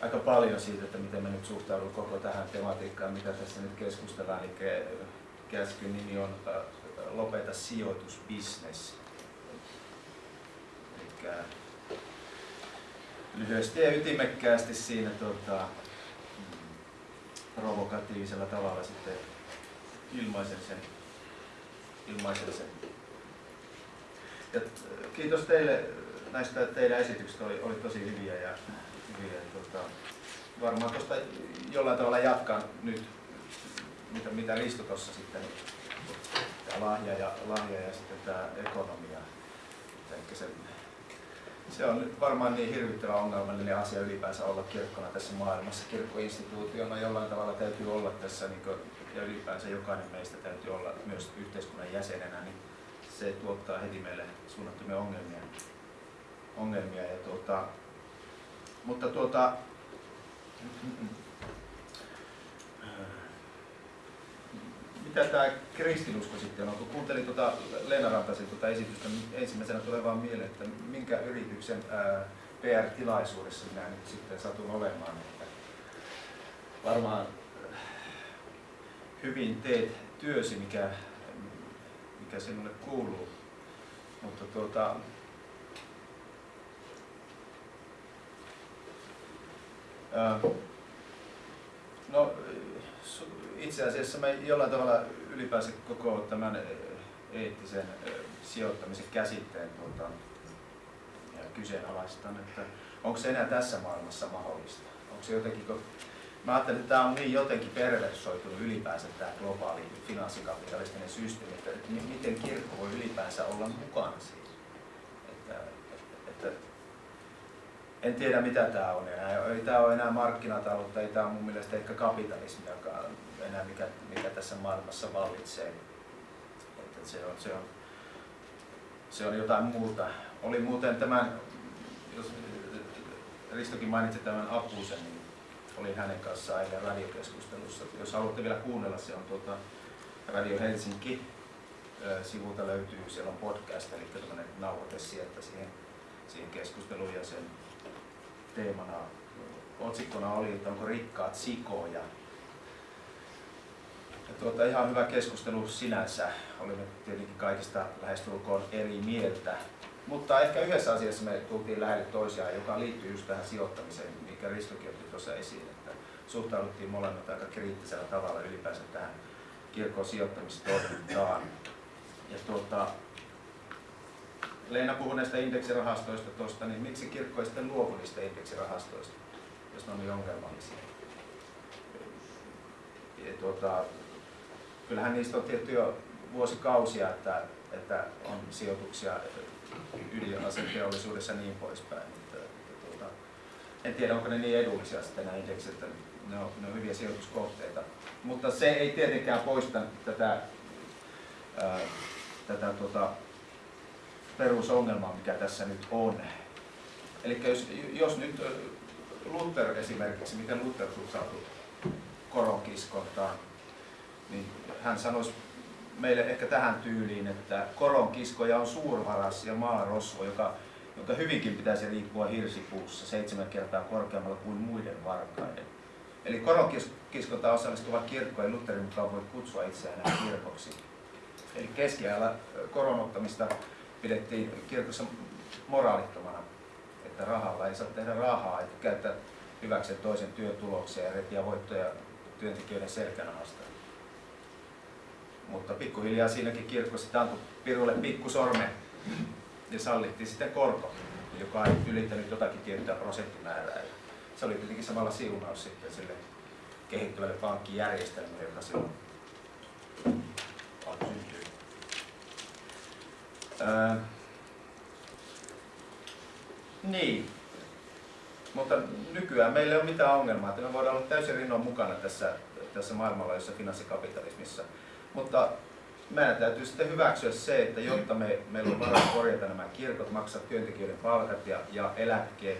aika paljon siitä, että miten me nyt suhtaudumme koko tähän tematiikkaan, mitä tässä nyt keskustellaan. Eli käskyn nimi on äh, Lopeta sijoitusbisnes. Eli lyhyesti ja ytimekkäästi siinä tota, provokatiivisella tavalla sitten ilmaisen sen. Ilmaisen sen. Ja kiitos teille näistä teidän esityksistä, oli, oli tosi hyviä ja, hyviä, tota, varmaan tuosta jollain tavalla jatkan nyt, mitä, mitä Risto tuossa sitten, tämä lahja ja, lahja ja sitten tämä ekonomia. Se, se on varmaan niin hirvittävä ongelmallinen asia ylipäänsä olla kirkkona tässä maailmassa. Kirkkoinstituutiona jollain tavalla täytyy olla tässä, niin kuin, ja ylipäänsä jokainen meistä täytyy olla myös yhteiskunnan jäsenenä, niin se tuottaa heti meille suunnattomia ongelmia. Ongelmia ja tuota, mutta tuota, mitä tämä kristinusko sitten on? Kun kuuntelin tuota Leena Rantasen tuota esitystä, niin ensimmäisenä tulee vaan mieleen, että minkä yrityksen PR-tilaisuudessa minä nyt sitten satun olemaan. Että varmaan hyvin teet työsi, mikä, mikä sinulle kuuluu. Mutta tuota, no, itse asiassa me jollain tavalla ylipäänsä koko tämän eettisen sijoittamisen käsitteen tuota, kyseenalaistan, että onko se enää tässä maailmassa mahdollista? Onko se jotenkin, kun mä ajattelen, että tämä on niin jotenkin perversoitunut ylipäänsä tämä globaali finanssikapitalistinen systeemi, että miten kirkko voi ylipäänsä olla mukana siinä. Että, että, en tiedä mitä tämä on enää. Ei tämä ole enää markkinataloutta, ei tämä ole mun mielestä ehkä kapitalismiakaan enää mikä, mikä tässä maailmassa vallitsee. Että se, on, se, on, se on jotain muuta. Oli muuten tämän, jos Ristokin mainitsi tämän Apusen, niin olin hänen kanssaan eilen radiokeskustelussa. Jos haluatte vielä kuunnella, se on tuota Radio Helsinki sivulta löytyy, siellä on podcast, eli tämmöinen nauhoite sieltä siihen, siihen keskusteluun ja sen teemana, otsikkona oli, että onko rikkaat sikoja. Ja tuota, ihan hyvä keskustelu sinänsä. Olimme tietenkin kaikista lähestulkoon eri mieltä. Mutta ehkä yhdessä asiassa me tultiin lähelle toisiaan, joka liittyy just tähän sijoittamiseen, mikä Ristokin otti tuossa esiin, että suhtauduttiin molemmat aika kriittisellä tavalla ylipäänsä tähän kirkon sijoittamistoimintaan. Ja tuota, Leena puhui näistä indeksirahastoista tuosta, niin miksi kirkko ei sitten luovu niistä indeksirahastoista, jos ne on niin ongelmallisia? Ja tuota, kyllähän niistä on tietty jo vuosikausia, että, että on sijoituksia ydinaseteollisuudessa niin poispäin. Että, että, tuota, en tiedä, onko ne niin edullisia sitten nämä indeksit, että ne on, ne on hyviä sijoituskohteita. Mutta se ei tietenkään poista tätä, ää, tätä tuota, perusongelma, mikä tässä nyt on. Eli jos, jos nyt Luther esimerkiksi, miten Luther suhtautui koronkiskontaan, niin hän sanoisi meille ehkä tähän tyyliin, että koronkiskoja on suurvaras ja maarosvo, joka, jonka hyvinkin pitäisi liikkua hirsipuussa seitsemän kertaa korkeammalla kuin muiden varkaiden. Eli koronkiskontaan osallistuva kirkko ei Lutherin mukaan voi kutsua itseään kirkoksi. Eli keskiajalla koronottamista pidettiin kirkossa moraalittomana, että rahalla ei saa tehdä rahaa, että käyttää hyväksi toisen työtuloksia ja repiä voittoja työntekijöiden selkänahasta. Mutta pikkuhiljaa siinäkin kirkko sitten antoi Pirulle pikkusorme ja sallittiin sitten korko, joka ei ylittänyt jotakin tiettyä prosenttimäärää. Se oli tietenkin samalla siunaus sitten sille kehittyvälle pankkijärjestelmälle, joka silloin Niin. Mutta nykyään meillä ei ole mitään ongelmaa, että me voidaan olla täysin rinnoin mukana tässä, tässä maailmanlaajuisessa finanssikapitalismissa. Mutta meidän täytyy sitten hyväksyä se, että jotta me, meillä on varaa korjata nämä kirkot, maksaa työntekijöiden palkat ja, ja eläkkeet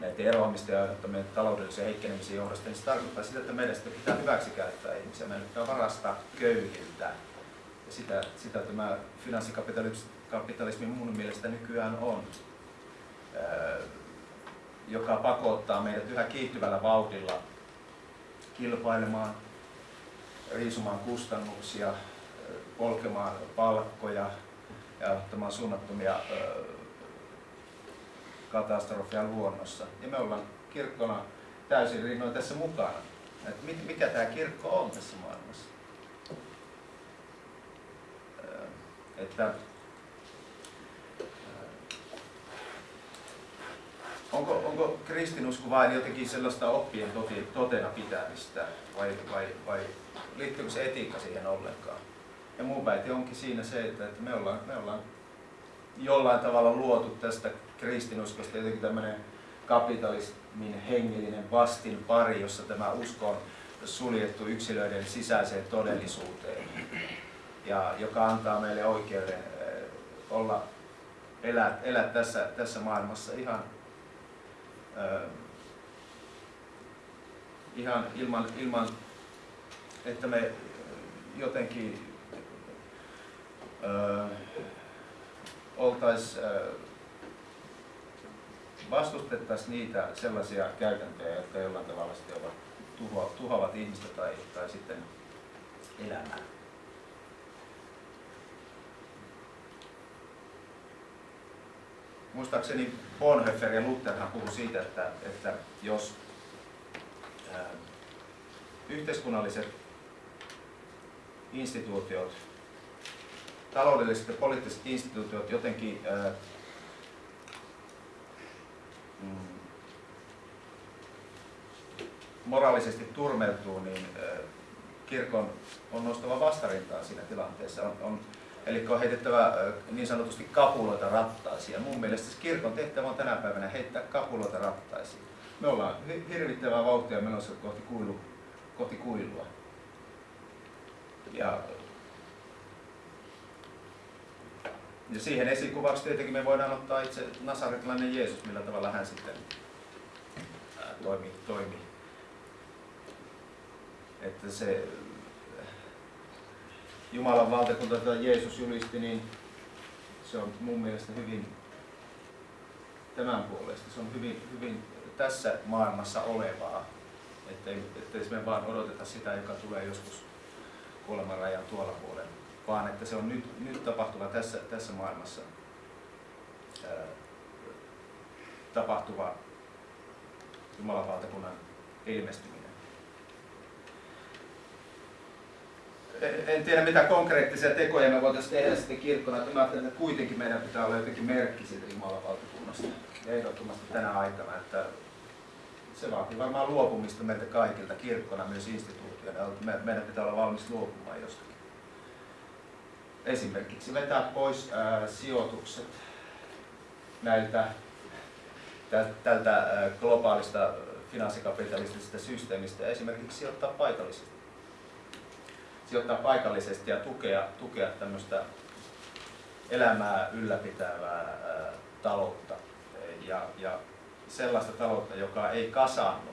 näiden eroamisten ja aiheuttamien taloudellisen heikkenemisen johdosta, niin se tarkoittaa sitä, että meidän sitten pitää hyväksikäyttää ihmisiä. Meidän pitää varastaa köyhiltä ja sitä, sitä tämä finanssikapitalismi mun mielestä nykyään on, joka pakottaa meidät yhä kiihtyvällä vauhdilla kilpailemaan, riisumaan kustannuksia, polkemaan palkkoja ja ottamaan suunnattomia katastrofia luonnossa. Ja me ollaan kirkkona täysin rinnoin tässä mukana. Et mikä tämä kirkko on tässä maailmassa? Että onko, onko kristinusko vain jotenkin sellaista oppien totena pitämistä vai, vai, vai liittyykö se etiikka siihen ollenkaan? Ja mun väite onkin siinä se, että, että me, ollaan, me ollaan jollain tavalla luotu tästä kristinuskosta jotenkin tämmöinen kapitalismin hengellinen vastin pari, jossa tämä usko on suljettu yksilöiden sisäiseen todellisuuteen ja joka antaa meille oikeuden eh, olla, elää, elää tässä, tässä maailmassa ihan, äh, ihan ilman, ilman, että me jotenkin äh, oltais, äh, vastustettaisiin niitä sellaisia käytäntöjä, jotka jollain tavalla ovat tuho, tuhoavat ihmistä tai, tai sitten elämää. Muistaakseni Bonhoeffer ja Lutherhan puhui siitä, että, että jos ää, yhteiskunnalliset instituutiot, taloudelliset ja poliittiset instituutiot jotenkin ää, mm, moraalisesti turmeltuu, niin ää, kirkon on nostava vastarintaa siinä tilanteessa. On, on, eli on heitettävä niin sanotusti kapuloita rattaisiin. Ja mun mielestä kirkon tehtävä on tänä päivänä heittää kapuloita rattaisiin. Me ollaan hirvittävää vauhtia menossa kohti, kuilu, kohti kuilua. Ja, ja siihen esikuvaksi tietenkin me voidaan ottaa itse nasaretilainen Jeesus, millä tavalla hän sitten toimii. toimii. Että se Jumalan valtakunta, jota Jeesus julisti, niin se on mun mielestä hyvin tämän puolesta. Se on hyvin, hyvin tässä maailmassa olevaa. Ettei, ettei me vaan odoteta sitä, joka tulee joskus kuoleman rajan tuolla puolella, vaan että se on nyt, nyt tapahtuva tässä, tässä maailmassa ää, tapahtuva Jumalan valtakunnan ilmestyminen. En tiedä mitä konkreettisia tekoja me voitaisiin tehdä sitten kirkkona, että mä ajattelen, että kuitenkin meidän pitää olla jotenkin merkki siitä Jumalan valtakunnasta. Ehdottomasti tänä aikana, että se vaatii varmaan luopumista meiltä kaikilta kirkkona, myös instituutiona. Meidän pitää olla valmis luopumaan jostakin. Esimerkiksi vetää pois ää, sijoitukset näiltä tältä globaalista finanssikapitalistisesta systeemistä ja esimerkiksi sijoittaa paikallisesti. Sijoittaa paikallisesti ja tukea, tukea tämmöistä elämää ylläpitävää ää, taloutta ja, ja sellaista taloutta, joka ei kasannu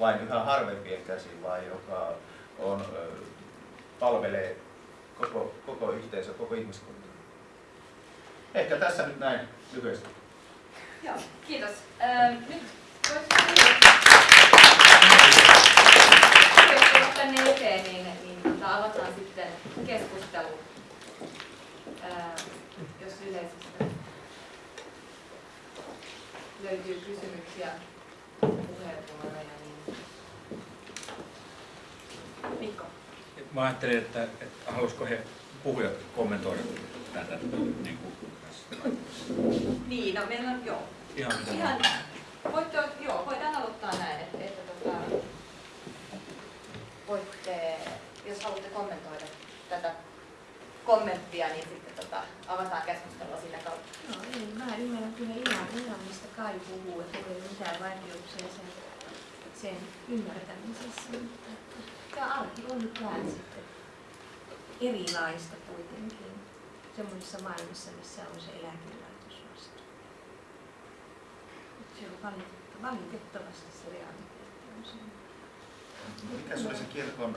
vain yhä harvempien käsiin, vaan joka on, palvelee koko, koko yhteisö, koko ihmiskunta. Ehkä tässä nyt näin lyhyesti. Joo, kiitos. Ähm, nyt jos tänne eteen, niin, avataan sitten keskustelu, jos yleisöstä löytyy kysymyksiä, puheenvuoroja, niin Mikko. Mä ajattelin, että, että haluaisiko he puhujat kommentoida tätä niin kuin Niin, no meillä on, joo. Ihan Ihan, voitte, joo, voidaan aloittaa näin, että, että tota, voitte, jos haluatte kommentoida tätä kommenttia, niin sitten tota, avataan keskustelua sitä kautta. No ei, mä ymmärrän kyllä ihan, ihan mistä Kai puhuu, että ei ole mitään vaikeuksia sen, sen ymmärtämisessä, mutta tämä arki on nyt vähän sitten erilaista kuitenkin semmoisessa maailmassa, missä on se eläkelaitos vasta. Se on valitettavasti, valitettavasti se realiteetti on se. Mikä se oli se kirkon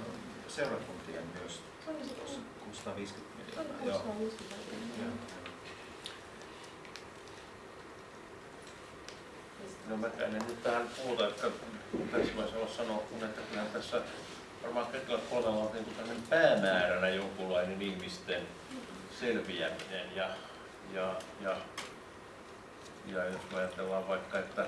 seurakuntien myös? Se oli se 650 se oli miljoonaa. Joo. 650 miljoonaa. No mä en nyt tähän puhuta, että tässä voisi olla sanoa, kun että kyllä tässä varmaan kaikilla kolmella on niin kuin päämääränä jonkunlainen ihmisten selviäminen ja, ja, ja, ja jos me ajatellaan vaikka, että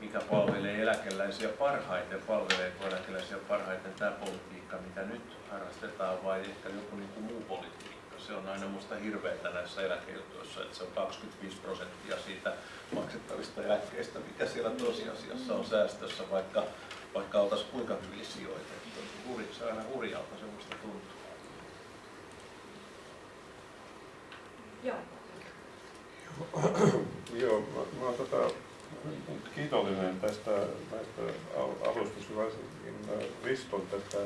mikä palvelee eläkeläisiä parhaiten, palveleeko eläkeläisiä parhaiten tämä politiikka, mitä nyt harrastetaan vai ehkä joku niin kuin muu politiikka. Se on aina minusta hirveätä näissä eläkejutuissa, että se on 25 prosenttia siitä maksettavista eläkkeistä, mikä siellä tosiasiassa on säästössä, vaikka, vaikka oltaisiin kuinka hyvin sijoitettu. Huri, se on aina hurjalta semmoista tuntuu. Joo. Joo, mä, mä tota, kiitollinen tästä näistä al- alustuksista, varsinkin äh, Riston tästä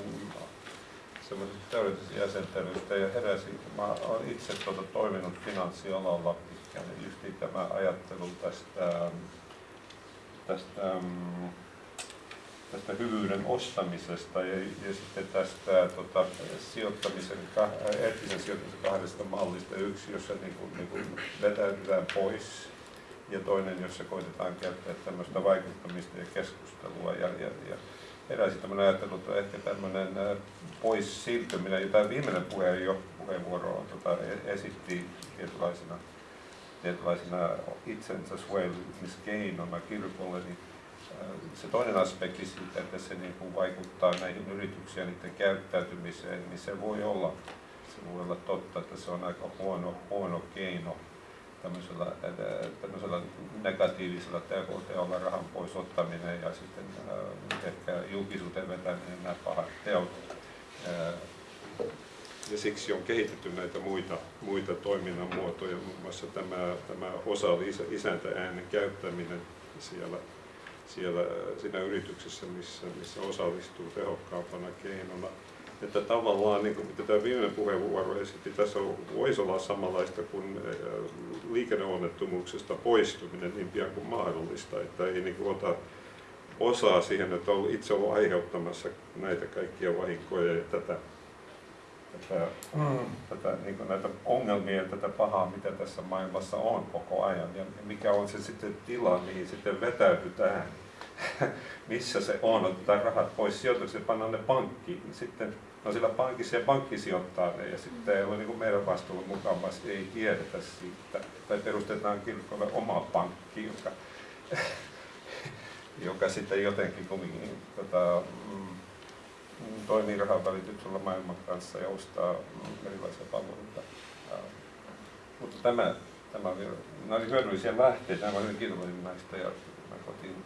semmoisesta täydellisestä jäsentelystä ja heräsi, mä oon itse tuota, toiminut finanssialalla ja just tämä ajattelu tästä, tästä, tästä hyvyyden ostamisesta ja, ja sitten tästä tota, sijoittamisen, eettisen sijoittamisen kahdesta mallista. Yksi, jossa niin kuin, niin kuin vetäytytään pois ja toinen, jossa koitetaan käyttää tämmöistä vaikuttamista ja keskustelua. Ja, ja, ja heräsi tämmöinen ajattelu, että ehkä tämmöinen pois siirtyminen, jota viimeinen puhe jo, puheenvuoro tota, esitti tietynlaisena, tietynlaisena itsensä suojelumiskeinona kirkolle, niin se toinen aspekti siitä, että se niin kuin vaikuttaa näihin yrityksiin ja niiden käyttäytymiseen, niin se voi olla, se voi olla totta, että se on aika huono, huono keino tämmöisellä, tämmöisellä negatiivisella teolla rahan pois ottaminen ja sitten äh, ehkä julkisuuteen vetäminen nämä pahat teot. Äh, ja siksi on kehitetty näitä muita, muita toiminnan muotoja, muun muassa tämä, tämä osa isäntä äänen käyttäminen siellä, siellä siinä yrityksessä, missä, missä osallistuu tehokkaampana keinona että tavallaan, niin kuin mitä tämä viimeinen puheenvuoro esitti, tässä voisi olla samanlaista kuin liikenneonnettomuuksesta poistuminen niin pian kuin mahdollista, että ei niin kuin ota osaa siihen, että on itse ollut aiheuttamassa näitä kaikkia vahinkoja ja tätä, tätä, mm. tätä niin kuin näitä ongelmia ja tätä pahaa, mitä tässä maailmassa on koko ajan ja mikä on se sitten tila, mihin sitten vetäydytään [laughs] missä se on, otetaan rahat pois sijoitukset, pannaan ne pankkiin, sitten no sillä pankissa ja pankki sijoittaa ne ja sitten ei ole niin meidän vastuulla mukavasti, ei tiedetä siitä. Tai perustetaan kirkolle oma pankki, joka, [laughs] joka sitten jotenkin kumminkin tota, mm, toimii rahan välityksellä maailman kanssa ja ostaa erilaisia palveluita. Mutta tämä, tämä oli, nämä oli hyödyllisiä lähteitä, nämä olivat kiitollinen näistä ja mä kotiin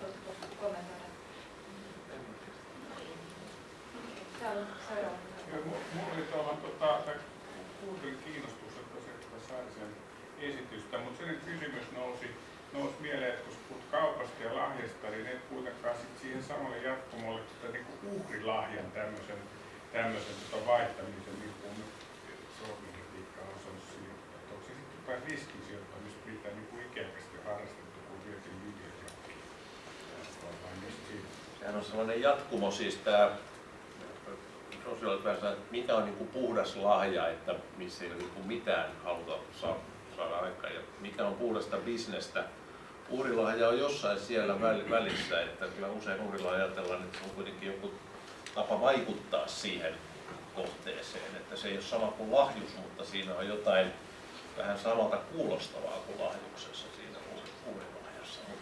katsomaan kommentoida? Täällä seuraava. Mulla oli tuolla, tota, kuuntelin kiinnostuksesta sen esitystä, mutta sen kysymys nousi, nousi mieleen, että kun puhut kaupasta ja lahjasta, niin et kuitenkaan sit siihen samalle jatkumolle tota, niin kuin uhrilahjan tämmöisen, tämmöisen tota vaihtamisen, niin kuin nyt sormikritiikka on sanonut siihen, että onko se sitten jotain riskisijoittamista, mitä niin kuin ikävästi harrastettu, kun vietin Sehän on sellainen jatkumo siis tämä sosiaalipäässä, että mikä on niin kuin puhdas lahja, että missä ei ole niin kuin mitään haluta saada aikaan. Ja mikä on puhdasta bisnestä. Uurilahja on jossain siellä välissä, että kyllä usein uurilla ajatellaan, että se on kuitenkin joku tapa vaikuttaa siihen kohteeseen, että se ei ole sama kuin lahjus, mutta siinä on jotain vähän samalta kuulostavaa kuin lahjuksessa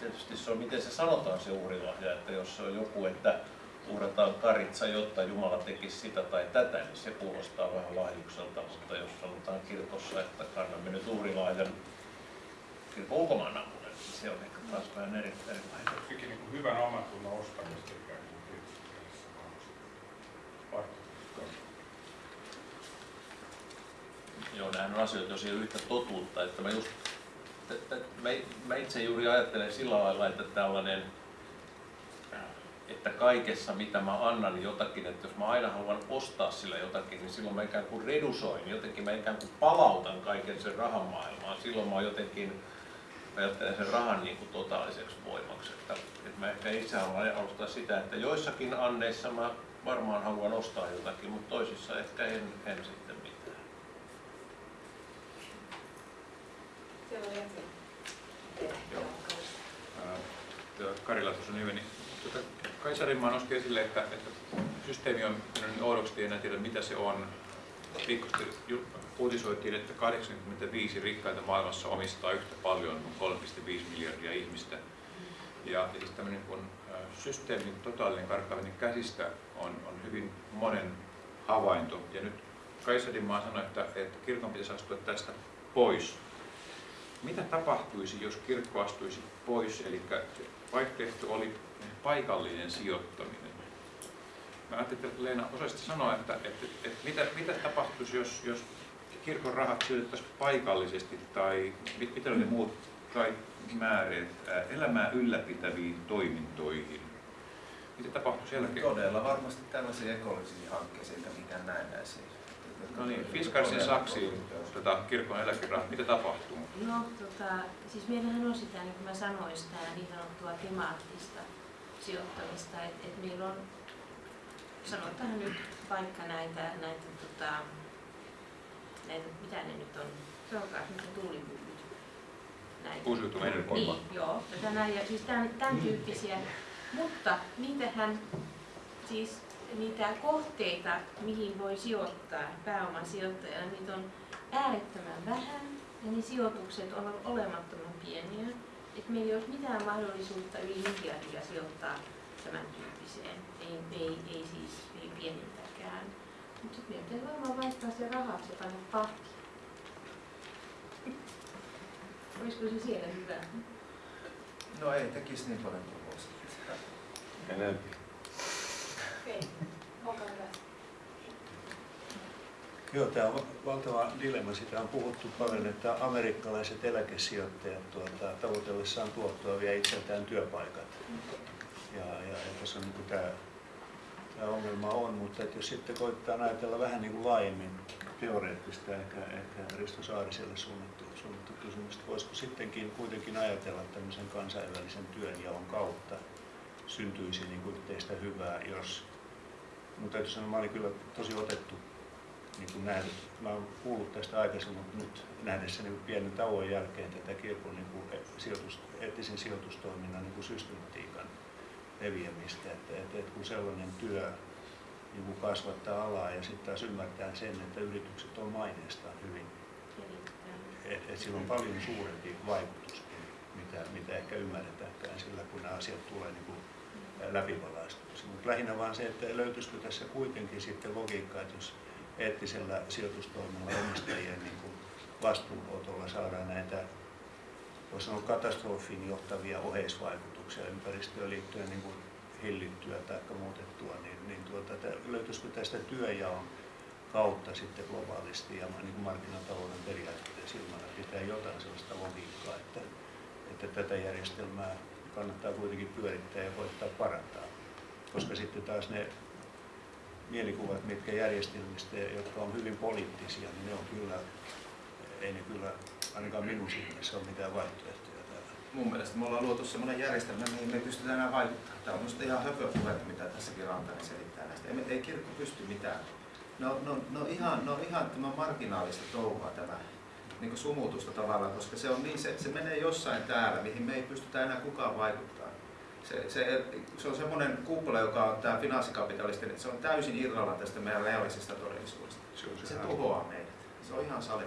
tietysti se on, miten se sanotaan se uurilahja, että jos se on joku, että uhrataan karitsa, jotta Jumala tekisi sitä tai tätä, niin se kuulostaa vähän lahjukselta, mutta jos sanotaan kirkossa, että kannamme nyt uhrilahjan kirkon ulkomaan avulle, niin se on ehkä taas vähän eri, erilainen. Sekin niin hyvän omatunnon ostamista ikään kuin tietysti Joo, nämä on asioita, jos ei ole yhtä totuutta, että mä just mä, itse juuri ajattelen sillä lailla, että tällainen että kaikessa mitä mä annan jotakin, että jos mä aina haluan ostaa sillä jotakin, niin silloin mä ikään kuin redusoin, jotenkin mä ikään kuin palautan kaiken sen rahan maailmaan. Silloin mä jotenkin ajattelen sen rahan niin kuin totaaliseksi voimaksi. Että, että mä ehkä itse haluan alustaa sitä, että joissakin anneissa mä varmaan haluan ostaa jotakin, mutta toisissa ehkä en, en sitten mitään. Siellä oli ensin. Joo. Karila tuossa nimeni. Tuota, Kai Sarimaa nosti esille, että, että systeemi on niin oudoksi, enää tiedä mitä se on. Viikosti uutisoitiin, että 85 rikkaita maailmassa omistaa yhtä paljon kuin 3,5 miljardia ihmistä. Ja, siis tämmöinen kun systeemin totaalinen karkaaminen käsistä on, on hyvin monen havainto. Ja nyt Kaisadimaa sanoi, että, että kirkon pitäisi astua tästä pois. Mitä tapahtuisi, jos kirkko astuisi pois? Eli vaihtoehto oli paikallinen sijoittaminen. Mä ajattelin, että Leena osaisit sanoa, että, että, että, että mitä, mitä tapahtuisi, jos, jos kirkon rahat sijoitettaisiin paikallisesti tai mit, mitä ne muut tai määreet elämää ylläpitäviin toimintoihin? Mitä tapahtuisi jälkeen? Todella varmasti tällaisia ekologisia hankkeisiin, eikä mitään näennäisiä. No niin, Fiskarsin saksiin tota, kirkon eläkerahat, mitä tapahtuu? No, tota, siis meillähän on sitä, niin kuin mä sanoin, sitä niin sanottua temaattista sijoittamista, että et meillä on, sanotaan nyt vaikka näitä, näitä, tota, näitä mitä ne nyt on, sanokaa mitä tuulipyllyt. Näitä. Uusiutuva energioima. Niin, joo, tätä näin, ja siis tämän, tämän tyyppisiä, mutta niitähän siis niitä kohteita, mihin voi sijoittaa pääoman sijoittajana, niitä on äärettömän vähän ja ne sijoitukset ovat olemattoman pieniä. että meillä ei ole mitään mahdollisuutta yli miljardia sijoittaa tämän tyyppiseen. Ei, ei, ei siis ei pienintäkään. Mutta sitten meidän varmaan vaihtaa se rahaksi ja panna pahti. Olisiko se siellä hyvä? No ei tekisi niin paljon kuin voisi. Enempi. Okei, olkaa hyvä. Joo, tämä on valtava dilemma. Sitä on puhuttu paljon, että amerikkalaiset eläkesijoittajat tuota, tavoitellessaan tuottoa vie itseltään työpaikat. Ja, ja, tässä on niin tämä, tämä ongelma on, mutta että jos sitten koittaa ajatella vähän niin kuin laajemmin teoreettista, ehkä, ehkä Risto Saariselle suunnattu, suunnattu kysymys, että voisiko sittenkin kuitenkin ajatella tämmöisen kansainvälisen työnjaon kautta syntyisi niin kuin yhteistä hyvää, jos, mutta täytyy sanoa, mä olin kyllä tosi otettu niin kuin nähnyt, mä olen kuullut tästä aikaisemmin, mutta nyt nähdessäni niin pienen tauon jälkeen tätä kirkon niin kuin sijoitus, eettisen sijoitustoiminnan niin kuin systematiikan leviämistä, että, että, että kun sellainen työ niin kuin kasvattaa alaa ja sitten taas ymmärtää sen, että yritykset on maineestaan hyvin, että et sillä on paljon suurempi vaikutus mitä, mitä ehkä ymmärretäänkään sillä, kun nämä asiat tulee niin kuin läpivalaistuksi. Mutta lähinnä vaan se, että löytyisikö tässä kuitenkin sitten logiikkaa, että jos eettisellä sijoitustoiminnalla omistajien niin kuin vastuunotolla saadaan näitä voisi sanoa katastrofiin johtavia oheisvaikutuksia ympäristöön liittyen niin kuin hillittyä tai muutettua, niin, niin tuota, löytyisikö tästä työjaon kautta sitten globaalisti ja niin kuin markkinatalouden periaatteiden silmällä pitää jotain sellaista logiikkaa, että, että tätä järjestelmää kannattaa kuitenkin pyörittää ja koittaa parantaa. Koska sitten taas ne mielikuvat, mitkä järjestelmistä, jotka on hyvin poliittisia, niin ne on kyllä, ei ne kyllä ainakaan minun silmissä ole mitään vaihtoehtoja täällä. Mun mielestä me ollaan luotu sellainen järjestelmä, mihin me ei pystytä enää vaikuttamaan. Tämä on minusta ihan höpöpuhetta, mitä tässäkin Rantanen selittää näistä. Ei, ei kirkko pysty mitään. No, no, no, ihan, no ihan tämä marginaalista touhua tämä niin kuin sumutusta tavallaan, koska se, on niin, se, se menee jossain täällä, mihin me ei pystytä enää kukaan vaikuttamaan. Se, se, se on semmoinen kuppula, joka on tämä finanssikapitalistin, että se on täysin irralla tästä meidän reaalisesta todellisuudesta. Se, se, se tuhoaa meidät. Se on ihan sali.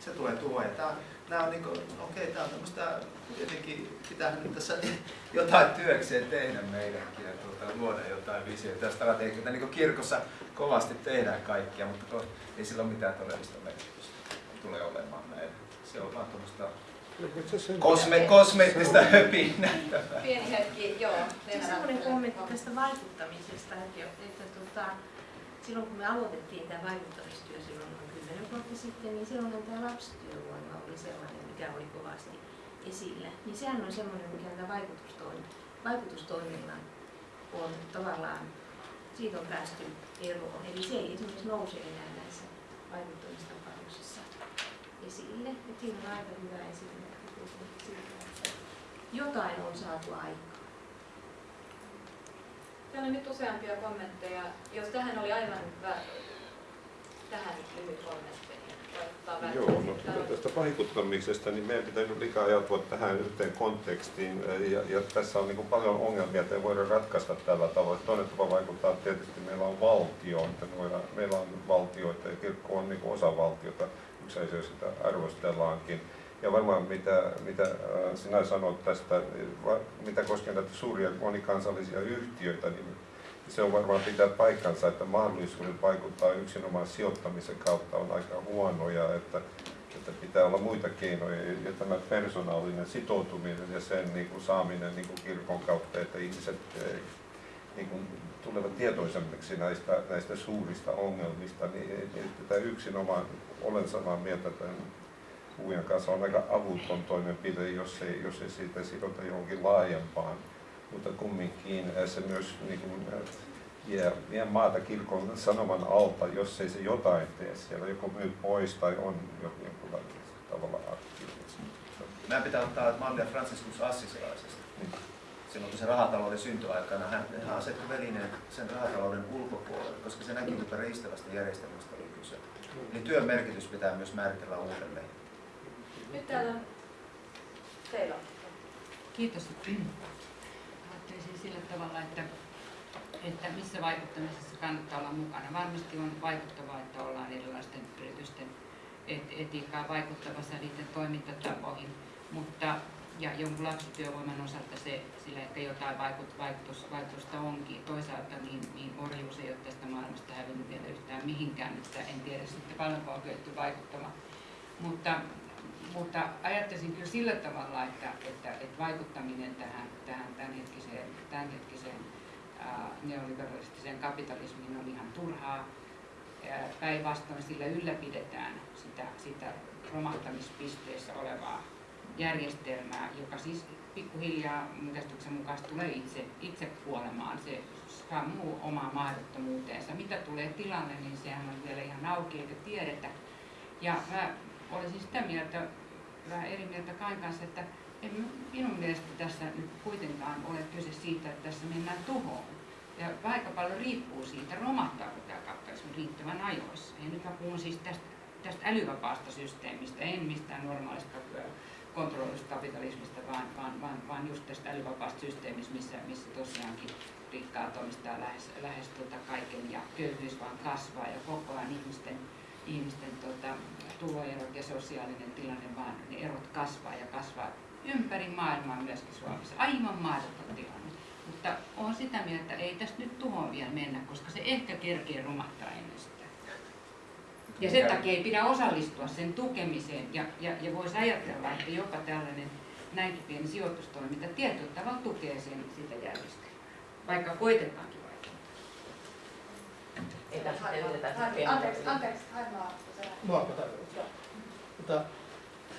Se tulee tuhoa. Ja tämä, nämä on niin kuin, okei, tämä on tämmöistä, tietenkin pitää nyt tässä [laughs] jotain työkseen tehdä meidänkin ja tuota, luoda jotain visioita ja strategioita. Niin kuin kirkossa kovasti tehdään kaikkia, mutta ei sillä ole mitään todellista merkitystä. Tulee olemaan näin. Se on vaan tuommoista Kosme, kosmeettista höpinää. Pieni hetki, joo. Siis semmoinen kommentti tästä vaikuttamisesta, että, että tota, silloin kun me aloitettiin tämä vaikuttamistyö silloin noin 10 vuotta sitten, niin silloin tämä lapsityövoima oli sellainen, mikä oli kovasti esillä. Niin sehän on semmoinen, mikä tämä vaikutustoiminta, vaikutustoiminnan on tavallaan, siitä on päästy eroon. Eli se ei esimerkiksi nouse enää näissä vaikuttamistapauksissa esille. Et siinä on aika hyvä esimerkki siitä, että jotain on saatu aikaan. Täällä on nyt useampia kommentteja. Jos tähän oli aivan hyvä, tähän lyhyt kommentti. niin Joo, no, tästä vaikuttamisesta, niin meidän pitää nyt liikaa ajautua tähän yhteen kontekstiin. Ja, ja tässä on niin kuin paljon ongelmia, että ei voida ratkaista tällä tavalla. Toinen tapa vaikuttaa tietysti, meillä on valtio, että voidaan, meillä on valtioita ja kirkko on niin kuin osa valtiota. Asia sitä arvostellaankin. Ja varmaan mitä, mitä äh, sinä sanot tästä, mitä koskee näitä suuria monikansallisia yhtiöitä, niin se on varmaan pitää paikkansa, että mahdollisuudet vaikuttaa yksinomaan sijoittamisen kautta on aika huonoja, että, että pitää olla muita keinoja. Ja tämä persoonallinen sitoutuminen ja sen niin kuin saaminen niin kuin kirkon kautta, että ihmiset eh, niin kuin, tulevat tietoisemmiksi näistä, näistä suurista ongelmista, niin että tämä yksinomaan, olen samaa mieltä tämän puhujan kanssa, on aika avuton toimenpide, jos ei, jos ei siitä sidota johonkin laajempaan mutta kumminkin se myös niin kuin, vie, vie maata kirkon sanoman alta, jos ei se jotain tee siellä, joko myy pois tai on jokin tavalla aktiivinen. Meidän pitää ottaa mallia Franciscus Assisilaisesta. Mm. Silloin kun se rahatalouden syntyaikana, hän, hän asetti välineen sen rahatalouden ulkopuolelle, koska se näki, että riistävästä järjestelmästä oli kyse. Eli työn merkitys pitää myös määritellä uudelleen. Nyt täällä on teillä. Kiitos sillä tavalla, että, että missä vaikuttamisessa kannattaa olla mukana. Varmasti on vaikuttavaa, että ollaan erilaisten yritysten etiikkaan vaikuttavassa niiden toimintatapoihin, mutta ja jonkun lapsityövoiman osalta se, sillä ehkä jotain vaikut, vaikutus, vaikutusta onkin. Toisaalta niin, niin orjuus ei ole tästä maailmasta hävinnyt vielä yhtään mihinkään, että en tiedä sitten paljonko on kyetty vaikuttamaan. Mutta, mutta ajattelisin kyllä sillä tavalla, että, että, että vaikuttaminen tähän, tähän tämänhetkiseen, tämänhetkiseen ää, neoliberalistiseen kapitalismiin on ihan turhaa. Päinvastoin sillä ylläpidetään sitä, sitä romahtamispisteessä olevaa järjestelmää, joka siis pikkuhiljaa mun käsityksen mukaan tulee itse, itse kuolemaan. Se sammuu omaa mahdottomuuteensa. Mitä tulee tilanne, niin sehän on vielä ihan auki eikä tiedetä. Ja mä olisin sitä mieltä, vähän eri mieltä Kain kanssa, että en minun mielestä tässä nyt kuitenkaan ole kyse siitä, että tässä mennään tuhoon. Ja aika paljon riippuu siitä, romahtaako tämä kapitalismi riittävän ajoissa. Ja nyt mä puhun siis tästä, tästä älyvapaasta systeemistä, en mistään normaalista kontrolloidusta kapitalismista, vaan, vaan, vaan, vaan just tästä älyvapaasta systeemistä, missä, missä tosiaankin rikkaat omistaa lähes, lähes tuota kaiken ja köyhyys vaan kasvaa ja koko ajan ihmisten, ihmisten tuota, tuloerot ja sosiaalinen tilanne vaan ne erot kasvaa ja kasvaa ympäri maailmaa myöskin Suomessa. Aivan mahdoton tilanne. Mutta on sitä mieltä, että ei tästä nyt tuhoon vielä mennä, koska se ehkä kerkee romahtaa ennen sitä. Ja sen takia ei pidä osallistua sen tukemiseen ja, ja, ja voisi ajatella, että jopa tällainen näinkin pieni sijoitustoiminta tietyllä tavalla tukee sen, sitä järjestelmää, vaikka koitetaankin vaikuttaa. Ei tässä Anteeksi, anteeksi, Haimaa. Tarkoittaa. Mutta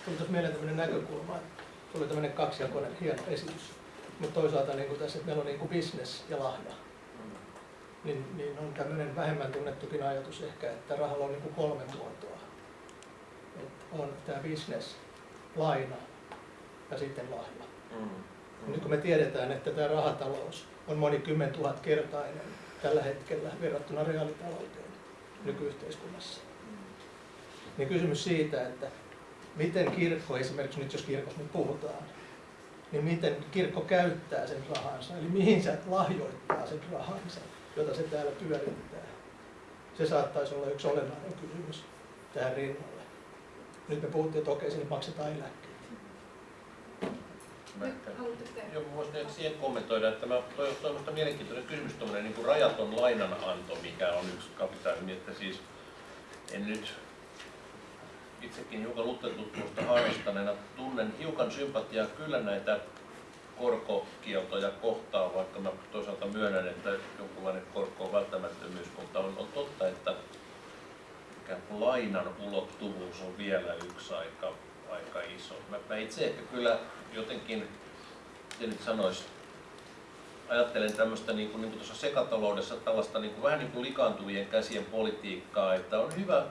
tuli tuossa mieleen tämmöinen näkökulma, että tuli tämmöinen kaksijakoinen hieno esitys. Mutta toisaalta niin kuin tässä, että meillä on niin kuin business ja lahja niin, niin on tämmöinen vähemmän tunnettukin ajatus ehkä, että rahalla on niin kuin kolme muotoa. Et on tämä business, laina ja sitten lahja. Mm. Mm. Nyt kun me tiedetään, että tämä rahatalous on moni kymmen kertainen tällä hetkellä verrattuna reaalitalouteen nykyyhteiskunnassa, mm. niin kysymys siitä, että miten kirkko, esimerkiksi nyt jos kirkossa nyt puhutaan, niin miten kirkko käyttää sen rahansa, eli mihin se lahjoittaa sen rahansa jota se täällä pyörittää. Se saattaisi olla yksi olennainen kysymys tähän rinnalle. Nyt me puhuttiin, että okei, sinne maksetaan eläkkeet. Joo, voisin siihen kommentoida, että mä toivon mielenkiintoinen kysymys, tuommoinen niin rajaton lainananto, mikä on yksi kapitaalismi, että siis en nyt itsekin hiukan Luther-tutkimusta harrastaneena tunnen hiukan sympatiaa kyllä näitä korkokieltoja kohtaan, vaikka mä toisaalta myönnän, että jonkunlainen korko on välttämättömyys, mutta on, on totta, että ikään kuin lainan ulottuvuus on vielä yksi aika, aika iso. Mä, mä itse ehkä kyllä jotenkin, miten nyt sanoisi, ajattelen tämmöistä niin kuin, niin kuin tuossa sekataloudessa tällaista niin kuin, vähän niin kuin likaantuvien käsien politiikkaa, että on hyvä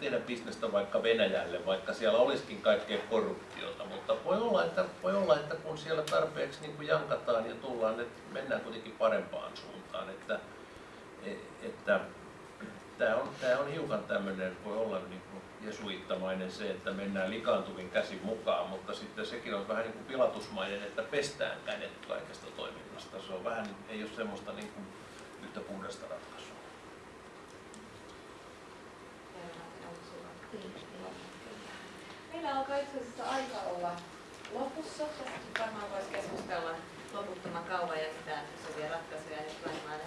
tehdä bisnestä vaikka Venäjälle, vaikka siellä olisikin kaikkea korruptiota, mutta voi olla, että, voi olla, että kun siellä tarpeeksi niin kuin jankataan ja tullaan, että mennään kuitenkin parempaan suuntaan, että, että tämä on, tämä on hiukan tämmöinen, voi olla niin kuin jesuittamainen se, että mennään likaantuvin käsin mukaan, mutta sitten sekin on vähän niin kuin pilatusmainen, että pestään kädet kaikesta toiminnasta. Se on vähän, ei ole semmoista niin kuin yhtä puhdasta ratkaisua. Meillä alkaa itse asiassa aika olla lopussa. Tästä varmaan voisi keskustella loputtoman kauan ja mitään sovia ratkaisuja nyt varmaan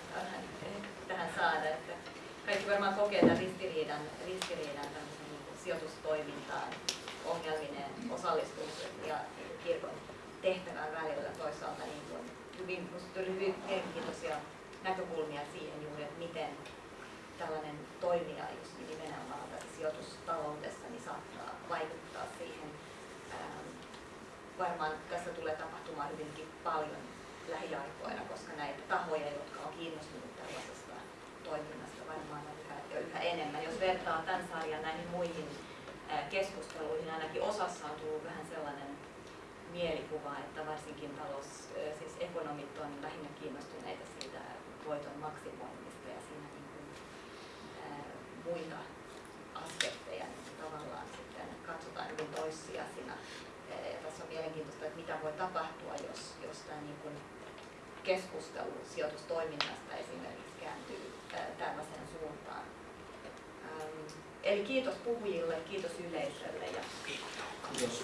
tähän saada. Että kaikki varmaan kokee tämän ristiriidan, ristiriidan sijoitustoimintaan ongelminen osallistumisen ja kirkon tehtävän välillä toisaalta niin kuin hyvin, hyvin mielenkiintoisia näkökulmia siihen juuri, että miten tällainen toimija just nimenomaan tässä sijoitustaloudessa niin saattaa vaikuttaa varmaan tässä tulee tapahtumaan hyvinkin paljon lähiaikoina, koska näitä tahoja, jotka on kiinnostuneet tällaisesta toiminnasta, varmaan on yhä, jo yhä enemmän. Jos vertaa tämän sarjan näihin muihin keskusteluihin, ainakin osassa on tullut vähän sellainen mielikuva, että varsinkin talous, siis ekonomit on lähinnä kiinnostuneita siitä voiton maksimoinnista ja siinä niin kuin, ää, muita aspekteja niin tavallaan sitten katsotaan hyvin toissijaisina mielenkiintoista, että mitä voi tapahtua, jos, jos tämä niin kuin keskustelu sijoitustoiminnasta esimerkiksi kääntyy tällaiseen suuntaan. Eli kiitos puhujille, kiitos yleisölle ja kiitos.